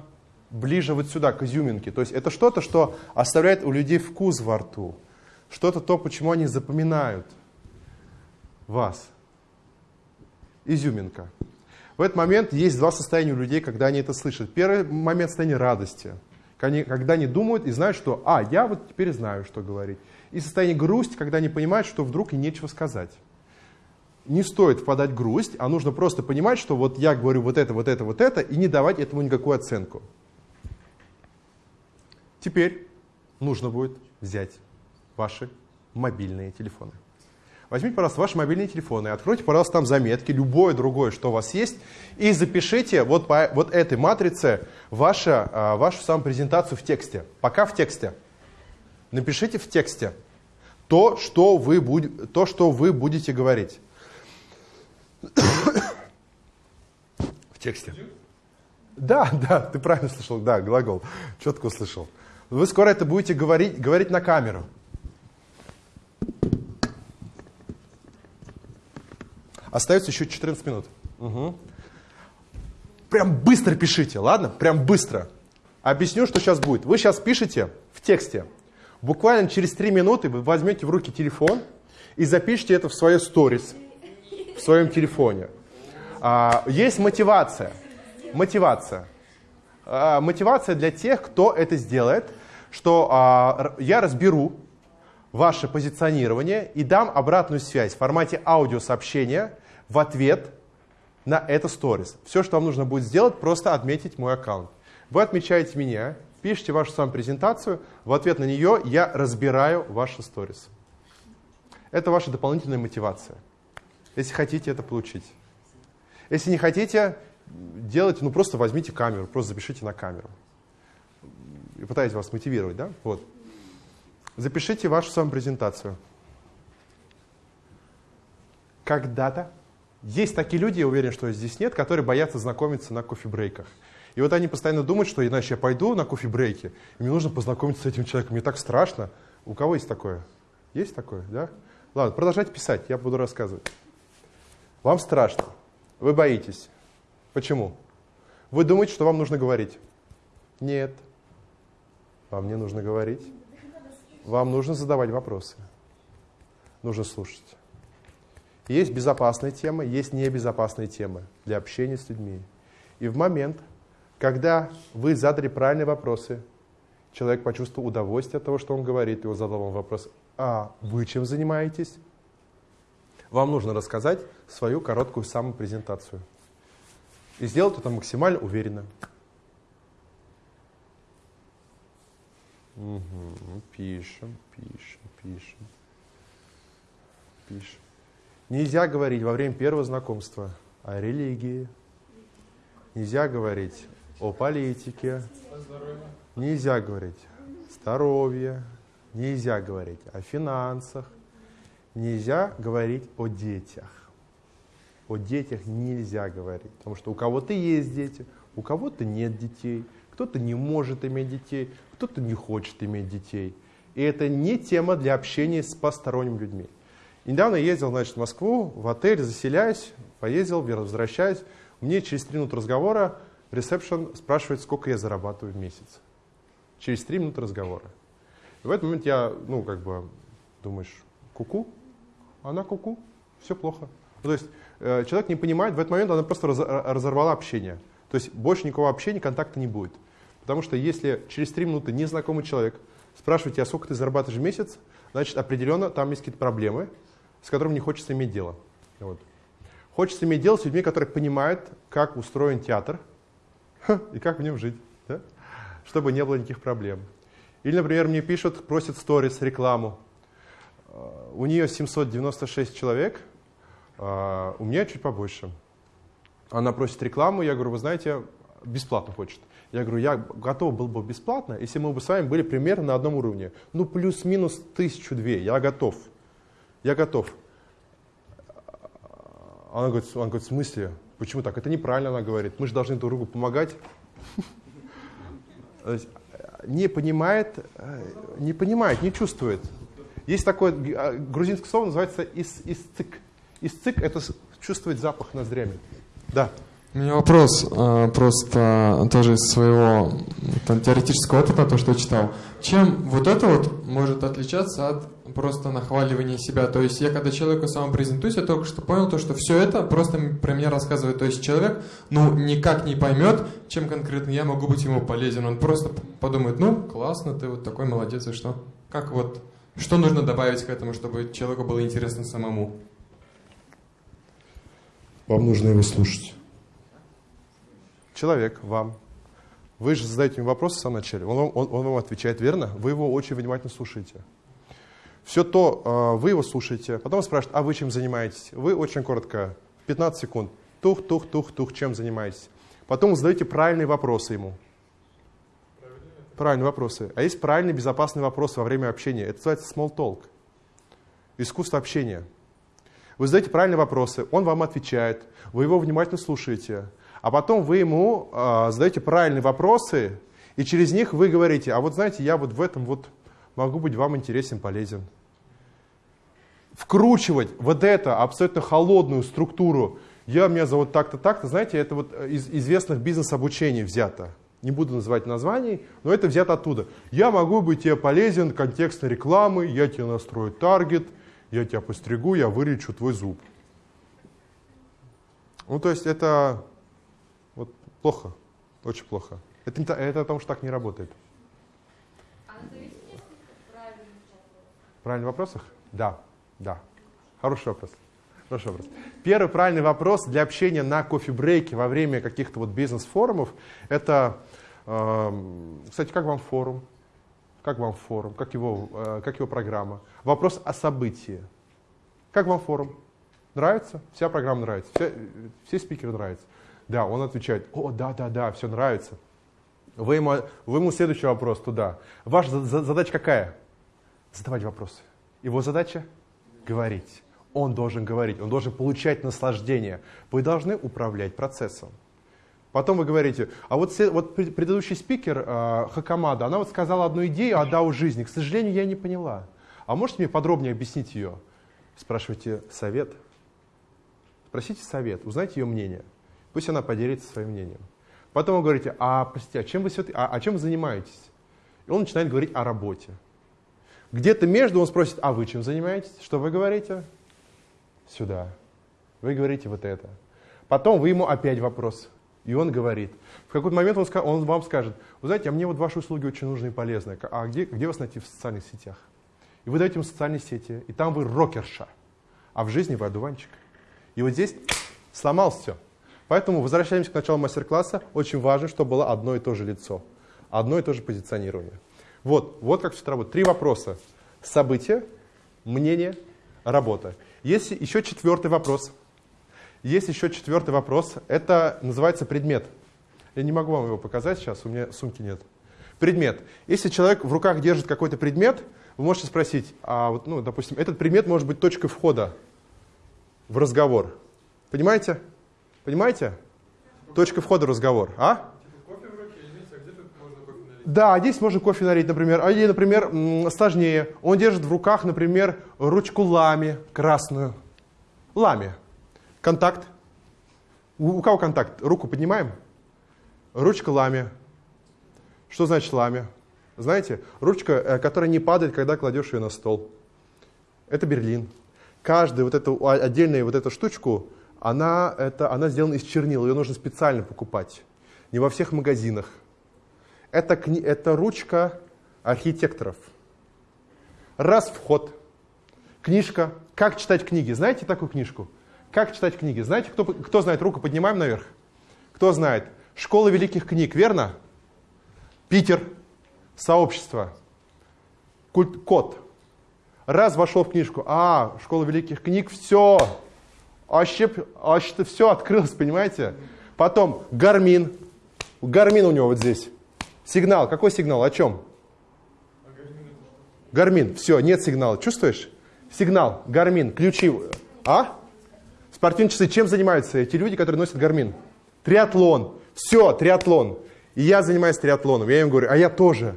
ближе вот сюда, к изюминке. То есть это что-то, что оставляет у людей вкус во рту. Что-то то, почему они запоминают вас. Изюминка. В этот момент есть два состояния у людей, когда они это слышат. Первый момент состояния радости. Когда они думают и знают, что «а, я вот теперь знаю, что говорить». и состояние грусти, когда они понимают, что вдруг и нечего сказать. Не стоит впадать в грусть, а нужно просто понимать, что вот я говорю вот это, вот это, вот это, и не давать этому никакую оценку. Теперь нужно будет взять ваши мобильные телефоны. Возьмите, пожалуйста, ваши мобильные телефоны, откройте, пожалуйста, там заметки, любое другое, что у вас есть, и запишите вот по вот этой матрице вашу, а, вашу самопрезентацию в тексте. Пока в тексте. Напишите в тексте то, что вы, будь, то, что вы будете говорить. [coughs] В тексте. Да, да, ты правильно слышал, да, глагол, четко услышал. Вы скоро это будете говорить, говорить на камеру. Остается еще 14 минут. Угу. Прям быстро пишите, ладно? Прям быстро. Объясню, что сейчас будет. Вы сейчас пишете в тексте. Буквально через 3 минуты вы возьмете в руки телефон и запишите это в свое сторис, в своем телефоне. А, есть мотивация. Мотивация. А, мотивация для тех, кто это сделает, что а, я разберу ваше позиционирование и дам обратную связь в формате аудиосообщения в ответ на это сторис. Все, что вам нужно будет сделать, просто отметить мой аккаунт. Вы отмечаете меня, пишите вашу саму презентацию, в ответ на нее я разбираю ваши сторис. Это ваша дополнительная мотивация, если хотите это получить. Если не хотите, делайте, ну просто возьмите камеру, просто запишите на камеру. И пытайтесь вас мотивировать, да? Вот. Запишите вашу самопрезентацию. Когда-то есть такие люди, я уверен, что здесь нет, которые боятся знакомиться на кофе-брейках. И вот они постоянно думают, что иначе я пойду на кофе-брейки, и мне нужно познакомиться с этим человеком. Мне так страшно. У кого есть такое? Есть такое, да? Ладно, продолжайте писать, я буду рассказывать. Вам страшно, вы боитесь. Почему? Вы думаете, что вам нужно говорить? Нет. Вам не нужно говорить. Вам нужно задавать вопросы. Нужно слушать. Есть безопасные темы, есть небезопасные темы для общения с людьми. И в момент, когда вы задали правильные вопросы, человек почувствовал удовольствие от того, что он говорит, и он задал вам вопрос, а вы чем занимаетесь? Вам нужно рассказать свою короткую самопрезентацию. И сделать это максимально уверенно. Угу. Пишем, пишем, пишем, пишем. Нельзя говорить во время первого знакомства о религии. Нельзя говорить о политике. Нельзя говорить здоровье. Нельзя говорить о финансах. Нельзя говорить о детях. О детях нельзя говорить, потому что у кого-то есть дети, у кого-то нет детей, кто-то не может иметь детей, кто-то не хочет иметь детей. И это не тема для общения с посторонними людьми. Недавно ездил значит, в Москву, в отель, заселяюсь, поездил, возвращаюсь. Мне через три минуты разговора ресепшн спрашивает, сколько я зарабатываю в месяц. Через три минуты разговора. И в этот момент я, ну, как бы, думаешь, куку? Она куку, все плохо. Ну, то есть э, человек не понимает, в этот момент она просто раз, разорвала общение. То есть больше никакого общения, контакта не будет. Потому что если через три минуты незнакомый человек спрашивает тебя, сколько ты зарабатываешь в месяц, значит определенно там есть какие-то проблемы, с которыми не хочется иметь дело. Вот. Хочется иметь дело с людьми, которые понимают, как устроен театр [laughs] и как в нем жить, да? чтобы не было никаких проблем. Или, например, мне пишут, просят сторис, рекламу. А, у нее 796 человек, а, у меня чуть побольше. Она просит рекламу, я говорю, вы знаете, бесплатно хочет. Я говорю, я готов был бы бесплатно, если мы бы с вами были примерно на одном уровне. Ну, плюс-минус тысячу-две, я готов. Я готов. Она говорит, она говорит, в смысле? Почему так? Это неправильно, она говорит. Мы же должны друг другу помогать. Не понимает, не понимает, не чувствует. Есть такое грузинское слово, называется исцик. Исцик – это чувствовать запах ноздрями. Да. У меня вопрос э, просто тоже из своего там, теоретического опыта, то, что читал. Чем вот это вот может отличаться от просто нахваливания себя? То есть я когда человеку сам презентуюсь, я только что понял то, что все это просто про меня рассказывает. То есть человек, ну, никак не поймет, чем конкретно я могу быть ему полезен. Он просто подумает, ну, классно, ты вот такой молодец, и что? Как вот Что нужно добавить к этому, чтобы человеку было интересно самому? Вам нужно его слушать. Человек вам. Вы же задаете ему вопросы в самом начале. Он, вам- он, он вам отвечает верно. Вы его очень внимательно слушаете. Все то, э, вы его слушаете. Потом спрашивают, а вы чем занимаетесь? Вы очень коротко, 15 секунд. Тух, тух, тух, тух, чем занимаетесь? Потом вы задаете правильные вопросы ему. Правильные вопросы. А есть правильные, безопасные вопросы во время общения. Это называется small talk. Искусство общения. Вы задаете правильные вопросы, он вам отвечает, вы его внимательно слушаете, а потом вы ему э, задаете правильные вопросы, и через них вы говорите, а вот знаете, я вот в этом вот могу быть вам интересен, полезен. Вкручивать вот это абсолютно холодную структуру, я, меня зовут так-то, так-то, знаете, это вот из известных бизнес-обучений взято. Не буду называть названий, но это взято оттуда. Я могу быть тебе полезен, контекстной рекламы, я тебе настрою таргет, я тебя постригу, я вылечу твой зуб. Ну, то есть это плохо, очень плохо. Это, не это о том, что так не работает. В правильных вопросах? Да, да. Хороший вопрос. Хороший вопрос. Первый правильный вопрос для общения на кофе-брейке во время каких-то вот бизнес-форумов, это, эм, кстати, как вам форум? Как вам форум? Как его, э, как его программа? Вопрос о событии. Как вам форум? Нравится? Вся программа нравится? Все, все спикеры нравятся? Да, он отвечает, о, да, да, да, все нравится. Вы ему, вы ему следующий вопрос туда. Ваша за- за- задача какая? Задавать вопросы. Его задача – говорить. Он должен говорить, он должен получать наслаждение. Вы должны управлять процессом. Потом вы говорите, а вот, вот пред- предыдущий спикер э, Хакамада, она вот сказала одну идею о дау жизни. К сожалению, я не поняла. А можете мне подробнее объяснить ее? Спрашивайте совет. Спросите совет, узнайте ее мнение. Пусть она поделится своим мнением. Потом вы говорите, а, простите, а чем вы, а, а чем вы занимаетесь? И он начинает говорить о работе. Где-то между он спросит, а вы чем занимаетесь? Что вы говорите? Сюда. Вы говорите вот это. Потом вы ему опять вопрос. И он говорит. В какой-то момент он, он вам скажет, вы знаете, а мне вот ваши услуги очень нужны и полезны. А где, где вас найти в социальных сетях? И вы даете ему социальные сети, и там вы рокерша, а в жизни вы одуванчик. И вот здесь сломалось все. Поэтому возвращаемся к началу мастер-класса. Очень важно, чтобы было одно и то же лицо, одно и то же позиционирование. Вот, вот как все это работает. Три вопроса. Событие, мнение, работа. Есть еще четвертый вопрос. Есть еще четвертый вопрос. Это называется предмет. Я не могу вам его показать сейчас, у меня сумки нет. Предмет. Если человек в руках держит какой-то предмет, вы можете спросить, а вот, ну, допустим, этот предмет может быть точкой входа в разговор. Понимаете? Понимаете? Точка входа в разговор. А? Да, здесь можно кофе налить, например. А или, например, сложнее. Он держит в руках, например, ручку лами красную. Лами. Контакт. У, у кого контакт? Руку поднимаем. Ручка лами. Что значит лами? Знаете, ручка, э, которая не падает, когда кладешь ее на стол. Это Берлин. Каждая вот эту а, отдельную вот эту штучку, она, это, она сделана из чернил. Ее нужно специально покупать. Не во всех магазинах. Это, кни- это ручка архитекторов. Раз вход. Книжка. Как читать книги? Знаете такую книжку? Как читать книги? Знаете, кто, кто знает? Руку поднимаем наверх. Кто знает? Школа великих книг, верно? Питер. Сообщество. Культ, код. Раз вошел в книжку. А, школа великих книг, все. Вообще, вообще все открылось, понимаете? Потом Garmin. Garmin у него вот здесь. Сигнал. Какой сигнал? О чем? Garmin. Все, нет сигнала. Чувствуешь? Сигнал. Garmin. Ключи. А? Спортивные часы. Чем занимаются эти люди, которые носят Garmin? Триатлон. Все, триатлон. И я занимаюсь триатлоном. Я им говорю, а я тоже.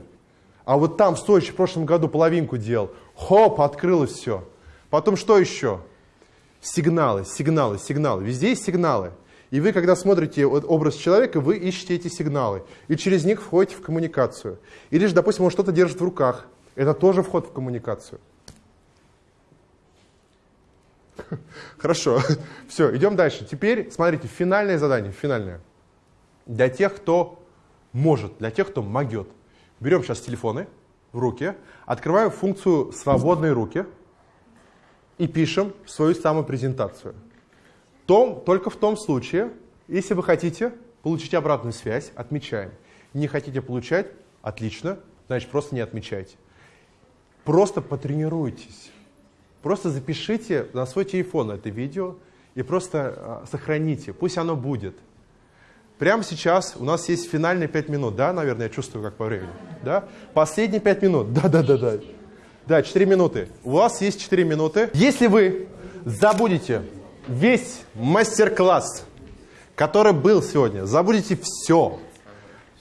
А вот там в в прошлом году половинку делал. Хоп, открылось все. Потом что еще? Сигналы, сигналы, сигналы. Везде есть сигналы. И вы, когда смотрите образ человека, вы ищете эти сигналы. И через них входите в коммуникацию. Или же, допустим, он что-то держит в руках. Это тоже вход в коммуникацию. [laughs] Хорошо. [laughs] Все, идем дальше. Теперь, смотрите, финальное задание. Финальное. Для тех, кто может, для тех, кто могет. Берем сейчас телефоны. в руки, открываем функцию «Свободные руки» и пишем свою самопрезентацию. Том, только в том случае, если вы хотите получить обратную связь, отмечаем. Не хотите получать, отлично, значит просто не отмечайте. Просто потренируйтесь. Просто запишите на свой телефон это видео и просто э, сохраните. Пусть оно будет. Прямо сейчас у нас есть финальные 5 минут, да, наверное, я чувствую, как по времени. Да? Последние 5 минут, да-да-да-да. Да, 4 минуты. У вас есть 4 минуты. Если вы забудете весь мастер-класс, который был сегодня, забудете все,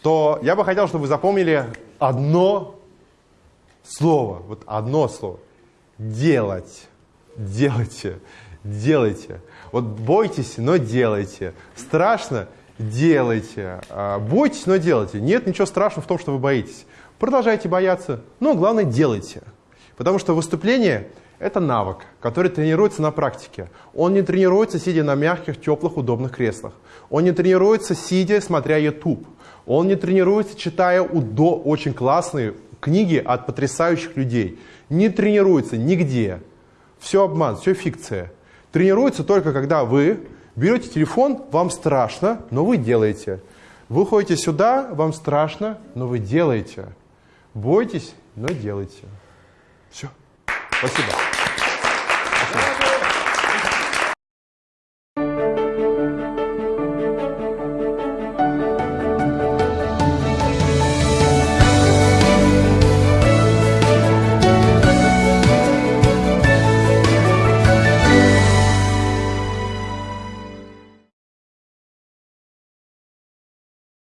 то я бы хотел, чтобы вы запомнили одно слово, вот одно слово. Делать. Делайте. Делайте. Вот бойтесь, но делайте. Страшно? Делайте. А, бойтесь, но делайте. Нет ничего страшного в том, что вы боитесь. Продолжайте бояться, но главное делайте. Потому что выступление – это навык, который тренируется на практике. Он не тренируется, сидя на мягких, теплых, удобных креслах. Он не тренируется, сидя, смотря YouTube. Он не тренируется, читая удо очень классные книги от потрясающих людей. Не тренируется нигде. Все обман, все фикция. Тренируется только когда вы берете телефон, вам страшно, но вы делаете. Вы ходите сюда, вам страшно, но вы делаете. Бойтесь, но делайте. Все. Спасибо.